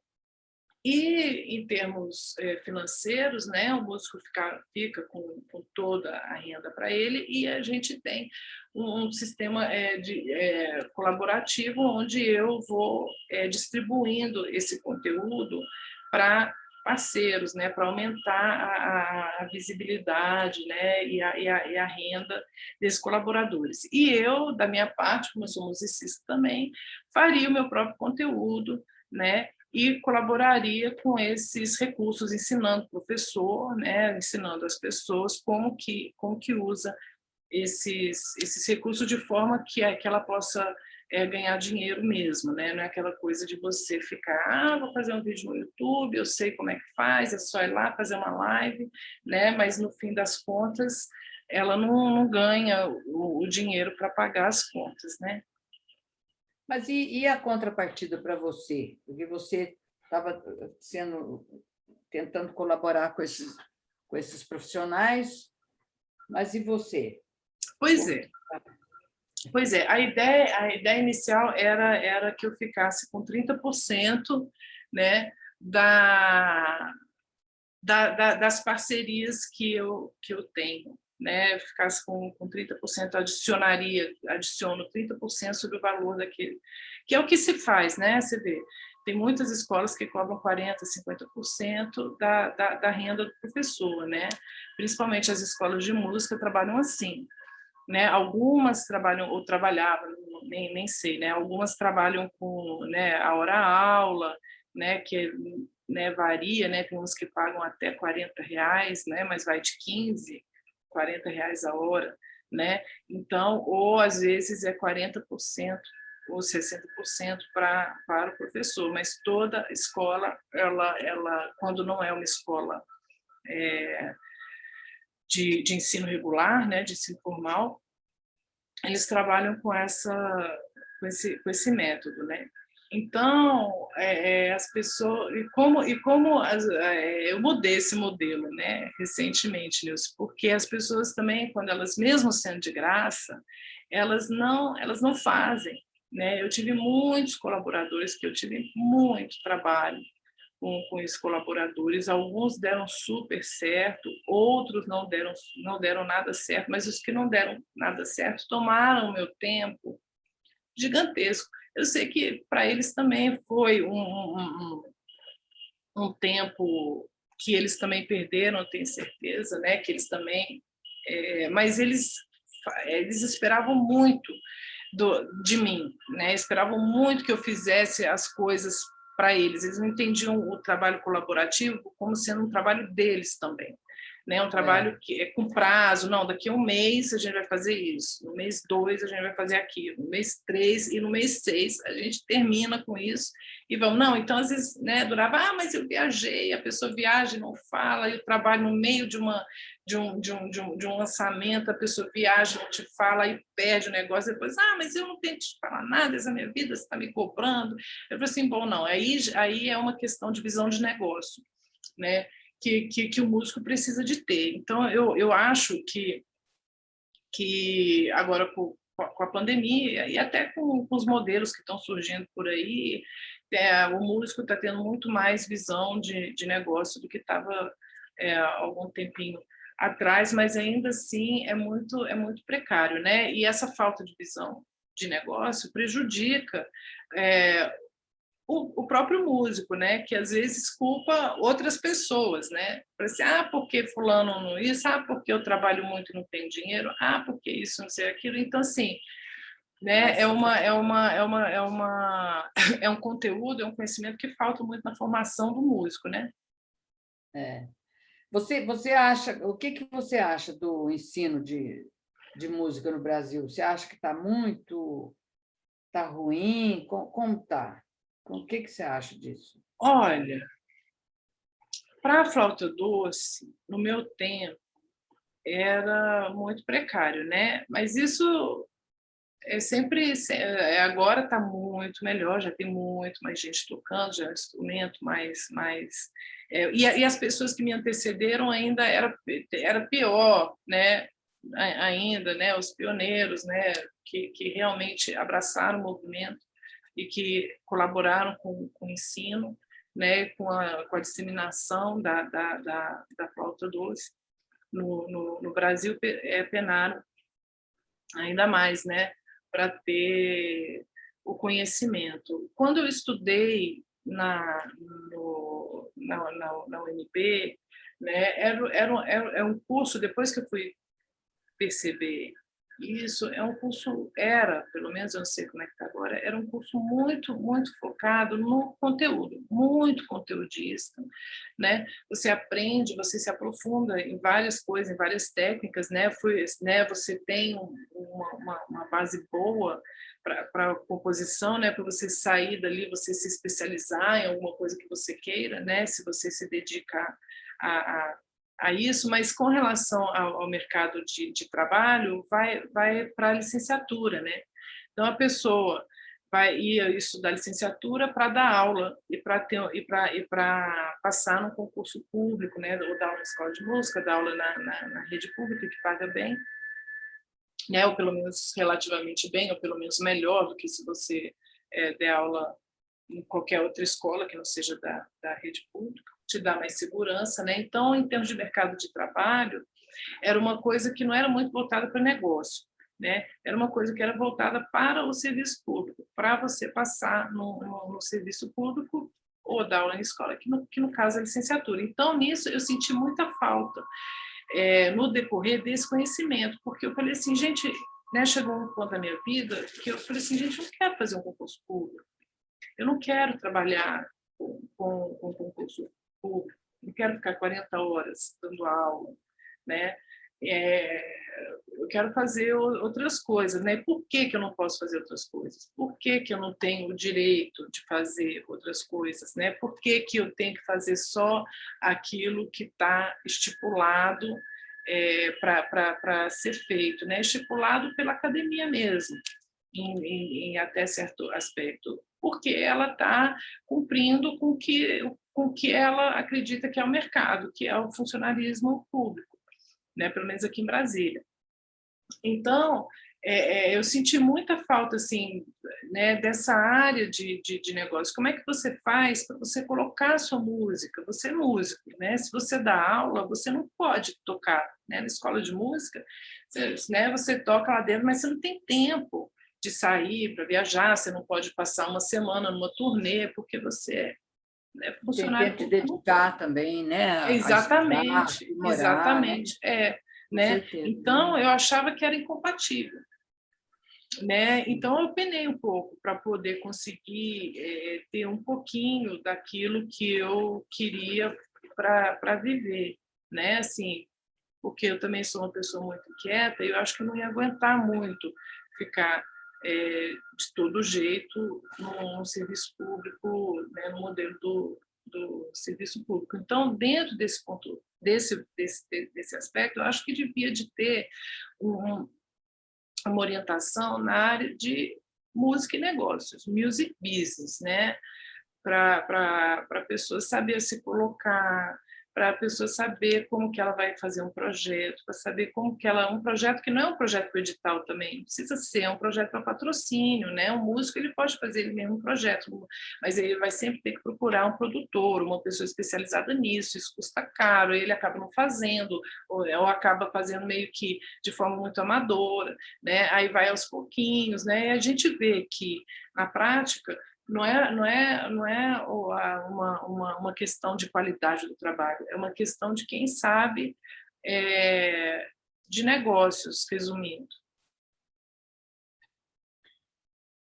E, em termos é, financeiros, né, o músico fica, fica com, com toda a renda para ele e a gente tem um, um sistema é, de, é, colaborativo onde eu vou é, distribuindo esse conteúdo para parceiros, né, para aumentar a, a, visibilidade né, e a, e, a, e, a, renda desses colaboradores. E eu, da minha parte, como eu sou musicista também, faria o meu próprio conteúdo, né, e colaboraria com esses recursos, ensinando o professor, né, ensinando as pessoas como que, como que usa esses, esses recursos de forma que, que ela possa é, ganhar dinheiro mesmo, né? não é aquela coisa de você ficar, ah, vou fazer um vídeo no YouTube, eu sei como é que faz, é só ir lá fazer uma live, né? mas no fim das contas ela não, não ganha o, o dinheiro para pagar as contas. Né? Mas e, e a contrapartida para você? Porque você estava sendo tentando colaborar com esses, com esses profissionais, mas e você? Pois é. Pois é, a ideia, a ideia inicial era, era que eu ficasse com 30% né, da, da, da, das parcerias que eu, que eu tenho né, ficasse com, com 30%, adicionaria, adiciono 30% sobre o valor daquele, que é o que se faz, né, você vê, tem muitas escolas que cobram 40%, 50% da, da, da renda do professor, né, principalmente as escolas de música trabalham assim, né, algumas trabalham, ou trabalhavam, nem, nem sei, né, algumas trabalham com né, a hora-aula, né, que né, varia, né, tem uns que pagam até 40 reais, né, mas vai de 15, 40 reais a hora, né? Então, ou às vezes é 40% ou 60% para, para o professor, mas toda escola, ela, ela, quando não é uma escola é, de, de ensino regular, né, de ensino formal, eles trabalham com, essa, com, esse, com esse método, né? Então, é, é, as pessoas... E como, e como as, é, eu mudei esse modelo né, recentemente, Nilson, porque as pessoas também, quando elas, mesmo sendo de graça, elas não, elas não fazem. Né? Eu tive muitos colaboradores que eu tive muito trabalho com, com esses colaboradores, alguns deram super certo, outros não deram, não deram nada certo, mas os que não deram nada certo tomaram meu tempo gigantesco eu sei que para eles também foi um, um, um, tempo que eles também perderam, eu tenho certeza, né? que eles também... É, mas eles, eles esperavam muito do, de mim, né? esperavam muito que eu fizesse as coisas para eles. Eles não entendiam o trabalho colaborativo como sendo um trabalho deles também né? Um trabalho é. que é com prazo, não, daqui a um mês a gente vai fazer isso, no mês dois a gente vai fazer aquilo, no mês três e no mês seis a gente termina com isso e vamos, não, então às vezes, né, durava, ah, mas eu viajei, a pessoa viaja e não fala, e o trabalho no meio de uma de um, de, um, de, um, de um lançamento, a pessoa viaja, não te fala e perde o negócio, depois, ah, mas eu não tenho que te falar nada, essa minha vida, você está me cobrando. Eu falei assim, bom, não, aí, aí é uma questão de visão de negócio, né? Que, que, que o músico precisa de ter. Então, eu, eu acho que, que agora com, com a pandemia e até com, com os modelos que estão surgindo por aí, é, o músico está tendo muito mais visão de, de negócio do que estava é, algum tempinho atrás, mas ainda assim é muito, é muito precário. Né? E essa falta de visão de negócio prejudica é, o, o, próprio músico, né, que às vezes culpa outras pessoas, né, para assim, ah, porque fulano não isso, ah, porque eu trabalho muito e não tenho dinheiro, ah, porque isso, não sei aquilo, então assim, né, é uma, é uma, é uma, é uma, é um conteúdo, é um conhecimento que falta muito na formação do músico, né. É. Você, você acha, o que que você acha do ensino de, de música no Brasil? Você acha que está muito, está ruim? Como, como está? O que, que você acha disso? Olha, para a flauta doce, no meu tempo, era muito precário, né? Mas isso é sempre, é, agora está muito melhor, já tem muito mais gente tocando, já é um instrumento mais... mais é, e, e, as pessoas que me antecederam ainda era, era pior, né? ainda, né? Os pioneiros, né? Que, que realmente abraçaram o movimento e que colaboraram com, com o ensino, né, com, a, com a disseminação da, da, da, da flauta doce no, no, no Brasil, é, penaram ainda mais, né, para ter o conhecimento. Quando eu estudei na, no, na, na, na né, era, era, era, era um curso, depois que eu fui perceber isso é um curso, era, pelo menos eu não sei como é que está agora, era um curso muito, muito focado no conteúdo, muito conteudista, né? Você aprende, você se aprofunda em várias coisas, em várias técnicas, né? Foi, né? Você tem uma, uma, uma base boa para a composição, né? Para você sair dali, você se especializar em alguma coisa que você queira, né? Se você se dedicar a, a a isso, mas com relação ao, ao mercado de, de, trabalho, vai, vai para a licenciatura, né? Então, a pessoa vai ir estudar licenciatura para dar aula e para e para e passar no concurso público, né? Ou dar aula na escola de música, dar aula na, na, na rede pública que paga bem, né? Ou pelo menos relativamente bem, ou pelo menos melhor do que se você é, der aula em qualquer outra escola que não seja da, da rede pública te dá mais segurança, né? Então, em termos de mercado de trabalho, era uma coisa que não era muito voltada para negócio, né? Era uma coisa que era voltada para o serviço público, para você passar no, no, no serviço público ou dar aula em escola, que no, que no caso é licenciatura. Então, nisso, eu senti muita falta é, no decorrer desse conhecimento, porque eu falei assim, gente, né, chegou um ponto da minha vida que eu falei assim, gente, eu não quero fazer um concurso público, eu não quero trabalhar com, com, com concurso público, não quero ficar 40 horas dando aula, né? É, eu quero fazer outras coisas, né? Por que, que eu não posso fazer outras coisas? Por que, que eu não tenho o direito de fazer outras coisas, né? Por que, que eu tenho que fazer só aquilo que está estipulado é, para ser feito, né? Estipulado pela academia mesmo, em, em, em até certo aspecto, porque ela está cumprindo com que o que ela acredita que é o mercado, que é o funcionalismo público, né? pelo menos aqui em Brasília. Então, é, é, eu senti muita falta assim, né, dessa área de, de, de, negócio. Como é que você faz para você colocar a sua música? Você é músico, né? se você dá aula, você não pode tocar né? na escola de música, você, né, você toca lá dentro, mas você não tem tempo de sair para viajar, você não pode passar uma semana numa turnê, porque você né, funcionário Tem que dedicar também, né? Exatamente, estudar, exatamente. É, né? Então, eu achava que era incompatível. Né? Então, eu penei um pouco para poder conseguir é, ter um pouquinho daquilo que eu queria para viver, né? Assim, porque eu também sou uma pessoa muito quieta e eu acho que eu não ia aguentar muito ficar é, de todo jeito no, serviço público, né, no modelo do, do serviço público. Então, dentro desse ponto, desse, desse, desse aspecto, eu acho que devia de ter um, uma orientação na área de música e negócios, music business, né? para a pessoa saber se colocar, para a pessoa saber como que ela vai fazer um projeto, para saber como que ela... Um projeto que não é um projeto para edital também, precisa ser é um projeto para patrocínio, né? Um músico ele pode fazer ele mesmo um projeto, mas ele vai sempre ter que procurar um produtor, uma pessoa especializada nisso, isso custa caro, ele acaba não fazendo, ou, ou acaba fazendo meio que de forma muito amadora, né? Aí vai aos pouquinhos, né? E a gente vê que, na prática, não é, não é, não é uma, uma, uma questão de qualidade do trabalho, é uma questão de quem sabe é, de negócios, resumindo.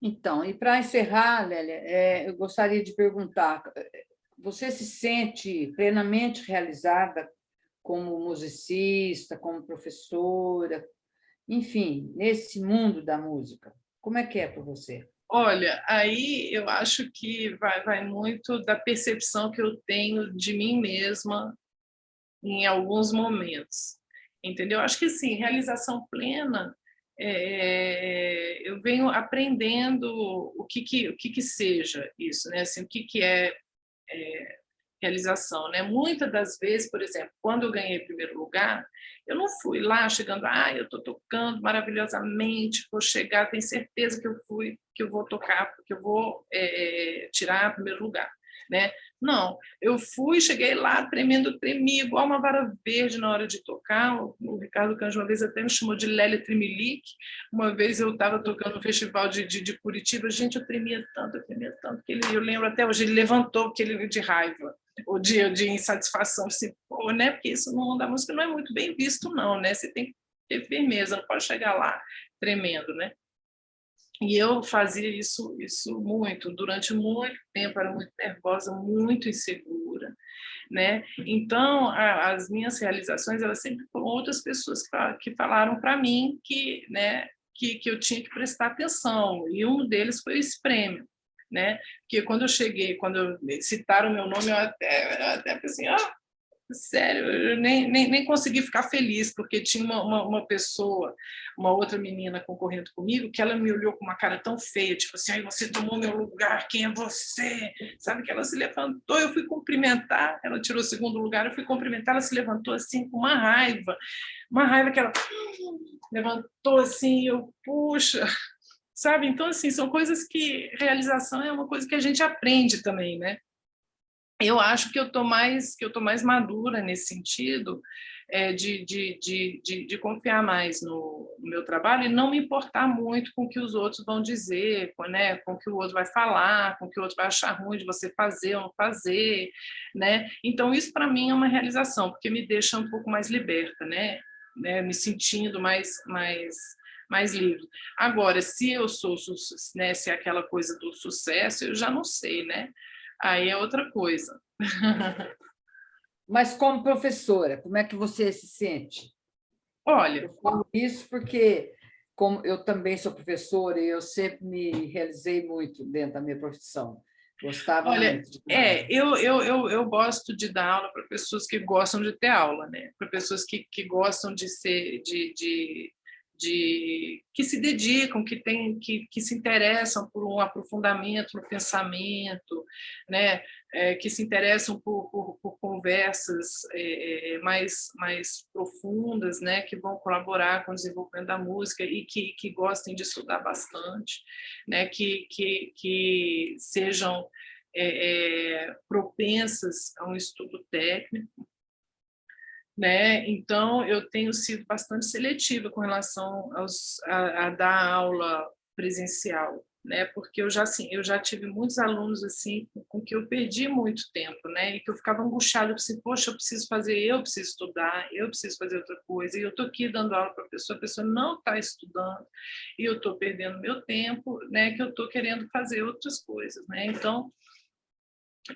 Então, e para encerrar, Lélia, é, eu gostaria de perguntar, você se sente plenamente realizada como musicista, como professora, enfim, nesse mundo da música? Como é que é para você? Olha, aí eu acho que vai, vai muito da percepção que eu tenho de mim mesma em alguns momentos, entendeu? Acho que sim, realização plena, é, eu venho aprendendo o que que, o que que seja isso, né? Assim, o que que é, é realização, né? Muitas das vezes, por exemplo, quando eu ganhei primeiro lugar, eu não fui lá chegando, ah, eu estou tocando maravilhosamente, vou chegar, tenho certeza que eu fui, que eu vou tocar, porque eu vou é, tirar primeiro lugar. né? Não, eu fui, cheguei lá tremendo, tremi, igual uma vara verde na hora de tocar. O, o Ricardo Canjo uma vez até me chamou de Lélia Tremelique. Uma vez eu estava tocando no festival de, de, de, Curitiba, gente, eu tremia tanto, eu tremia tanto, que ele, eu lembro até hoje, ele levantou porque ele de raiva, ou de, de insatisfação, assim, pô, né? Porque isso no mundo da música não é muito bem visto, não, né? Você tem que ter firmeza, não pode chegar lá tremendo, né? E eu fazia isso, isso muito, durante muito tempo, era muito nervosa, muito insegura. Né? Então, a, as minhas realizações, elas sempre foram outras pessoas que, que falaram para mim que, né, que, que eu tinha que prestar atenção, e um deles foi esse prêmio. Né? Porque quando eu cheguei, quando citaram meu nome, eu até, eu até pensei, ah, sério, eu nem, nem, nem consegui ficar feliz, porque tinha uma, uma, uma, pessoa, uma outra menina concorrendo comigo, que ela me olhou com uma cara tão feia, tipo assim, você tomou meu lugar, quem é você? Sabe, que ela se levantou, eu fui cumprimentar, ela tirou o segundo lugar, eu fui cumprimentar, ela se levantou assim, com uma raiva, uma raiva que ela levantou assim, eu, puxa, sabe? Então, assim, são coisas que, realização é uma coisa que a gente aprende também, né? eu acho que eu estou mais que eu tô mais madura nesse sentido é, de, de, de, de, de confiar mais no, no, meu trabalho e não me importar muito com o que os outros vão dizer, com, né, com o que o outro vai falar, com o que o outro vai achar ruim de você fazer ou não fazer, né? Então isso para mim é uma realização porque me deixa um pouco mais liberta, né? né? Me sentindo mais mais mais livre. Agora, se eu sou, né, se é aquela coisa do sucesso, eu já não sei, né? aí é outra coisa. Mas como professora, como é que você se sente? Olha... Eu falo isso porque como eu também sou professora e eu sempre me realizei muito dentro da minha profissão. Gostava Olha, muito. De é, eu, eu, eu, eu gosto de dar aula para pessoas que gostam de ter aula, né? Para pessoas que, que gostam de ser, de, de, de que se dedicam, que, tem, que, que se interessam por um aprofundamento no pensamento, né? É, que se interessam por, por, por conversas é, é, mais, mais profundas, né? que vão colaborar com o desenvolvimento da música e que, que gostem de estudar bastante, né? que, que, que sejam é, é propensas a um estudo técnico, né? Então, eu tenho sido bastante seletiva com relação aos, a, a dar aula presencial, né? Porque eu já assim, eu já tive muitos alunos assim com que eu perdi muito tempo, né? E que eu ficava angustiada, assim, poxa, eu preciso fazer, eu preciso estudar, eu preciso fazer outra coisa. E eu tô aqui dando aula para a pessoa, a pessoa não está estudando e eu estou perdendo meu tempo, né? Que eu estou querendo fazer outras coisas, né? Então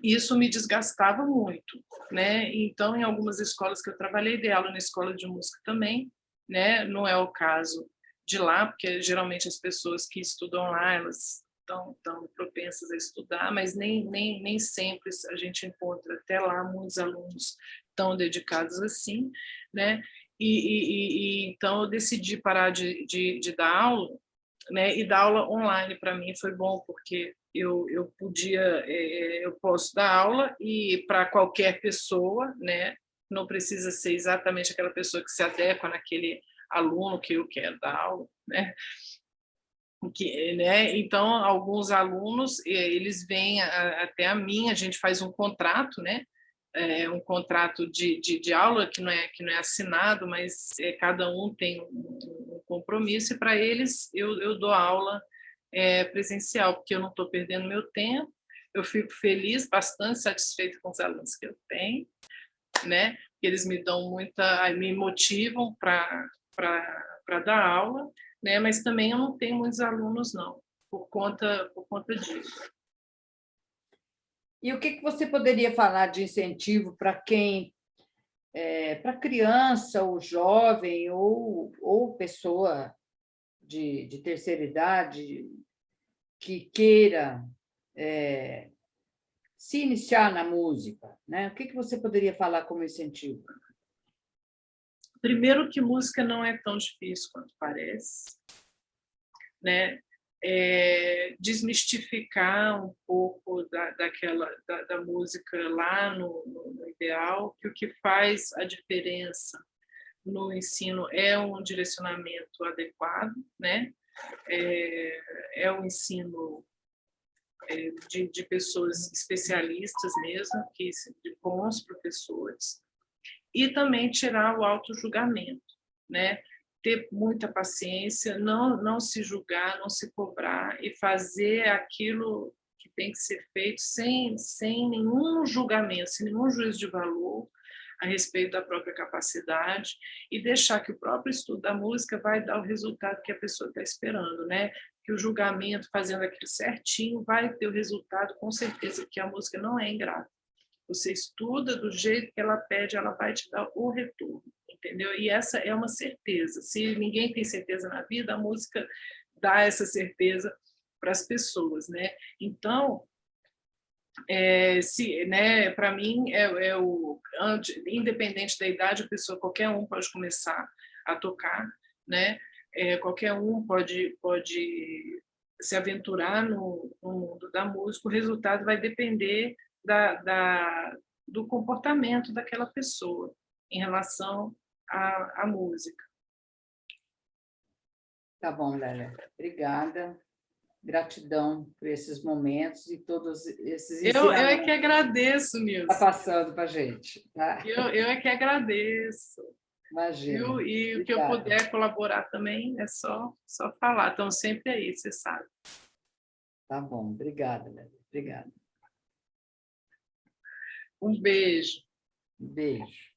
isso me desgastava muito, né? Então, em algumas escolas que eu trabalhei, dei aula na escola de música também, né? Não é o caso de lá, porque geralmente as pessoas que estudam lá, elas estão, estão propensas a estudar, mas nem, nem, nem sempre a gente encontra até lá muitos alunos tão dedicados assim, né? E, e, e então eu decidi parar de, de, de dar aula, né? E dar aula online para mim foi bom, porque eu, eu podia, é, eu posso dar aula e para qualquer pessoa, né? Não precisa ser exatamente aquela pessoa que se adequa naquele aluno que eu quero dar aula, né? Que, né? Então, alguns alunos, eles vêm a, até a mim, a gente faz um contrato, né? É, um contrato de, de, de, aula que não é que não é assinado, mas é, cada um tem um, um compromisso e para eles eu, eu dou aula é, presencial, porque eu não estou perdendo meu tempo, eu fico feliz, bastante satisfeita com os alunos que eu tenho, né? Eles me dão muita, me motivam para dar aula, né? Mas também eu não tenho muitos alunos não, por conta por conta disso. E o que, que você poderia falar de incentivo para quem, é, para criança, ou jovem, ou, ou pessoa de, de terceira idade que queira é, se iniciar na música, né? o que, que você poderia falar como incentivo? Primeiro que música não é tão difícil quanto parece, né? É, desmistificar um pouco da, daquela, da, da música lá no, no, no ideal, que o que faz a diferença no ensino é um direcionamento adequado, né? é, é um ensino é, de, de, pessoas especialistas mesmo, que, de bons professores, e também tirar o auto-julgamento, né? ter muita paciência, não, não se julgar, não se cobrar e fazer aquilo que tem que ser feito sem, sem nenhum julgamento, sem nenhum juízo de valor a respeito da própria capacidade e deixar que o próprio estudo da música vai dar o resultado que a pessoa está esperando, né? Que o julgamento, fazendo aquilo certinho, vai ter o resultado, com certeza, que a música não é ingrata. Você estuda do jeito que ela pede, ela vai te dar o retorno entendeu? E essa é uma certeza. Se ninguém tem certeza na vida, a música dá essa certeza para as pessoas, né? Então, é, se, né, para mim, é, é o, independente da idade, a pessoa, qualquer um pode começar a tocar, né? É, qualquer um pode, pode se aventurar no, no, mundo da música, o resultado vai depender da, da, do comportamento daquela pessoa em relação a, a música. Tá bom, Lélia. Obrigada. Gratidão por esses momentos e todos esses Eu, eu é que agradeço, Nilson. Está passando para a gente. Tá? Eu, eu é que agradeço. Imagina. Eu, e o que eu puder colaborar também é só, só falar. Estão sempre aí, você sabe. Tá bom. Obrigada, Lélia. Obrigada. Um beijo. Um beijo.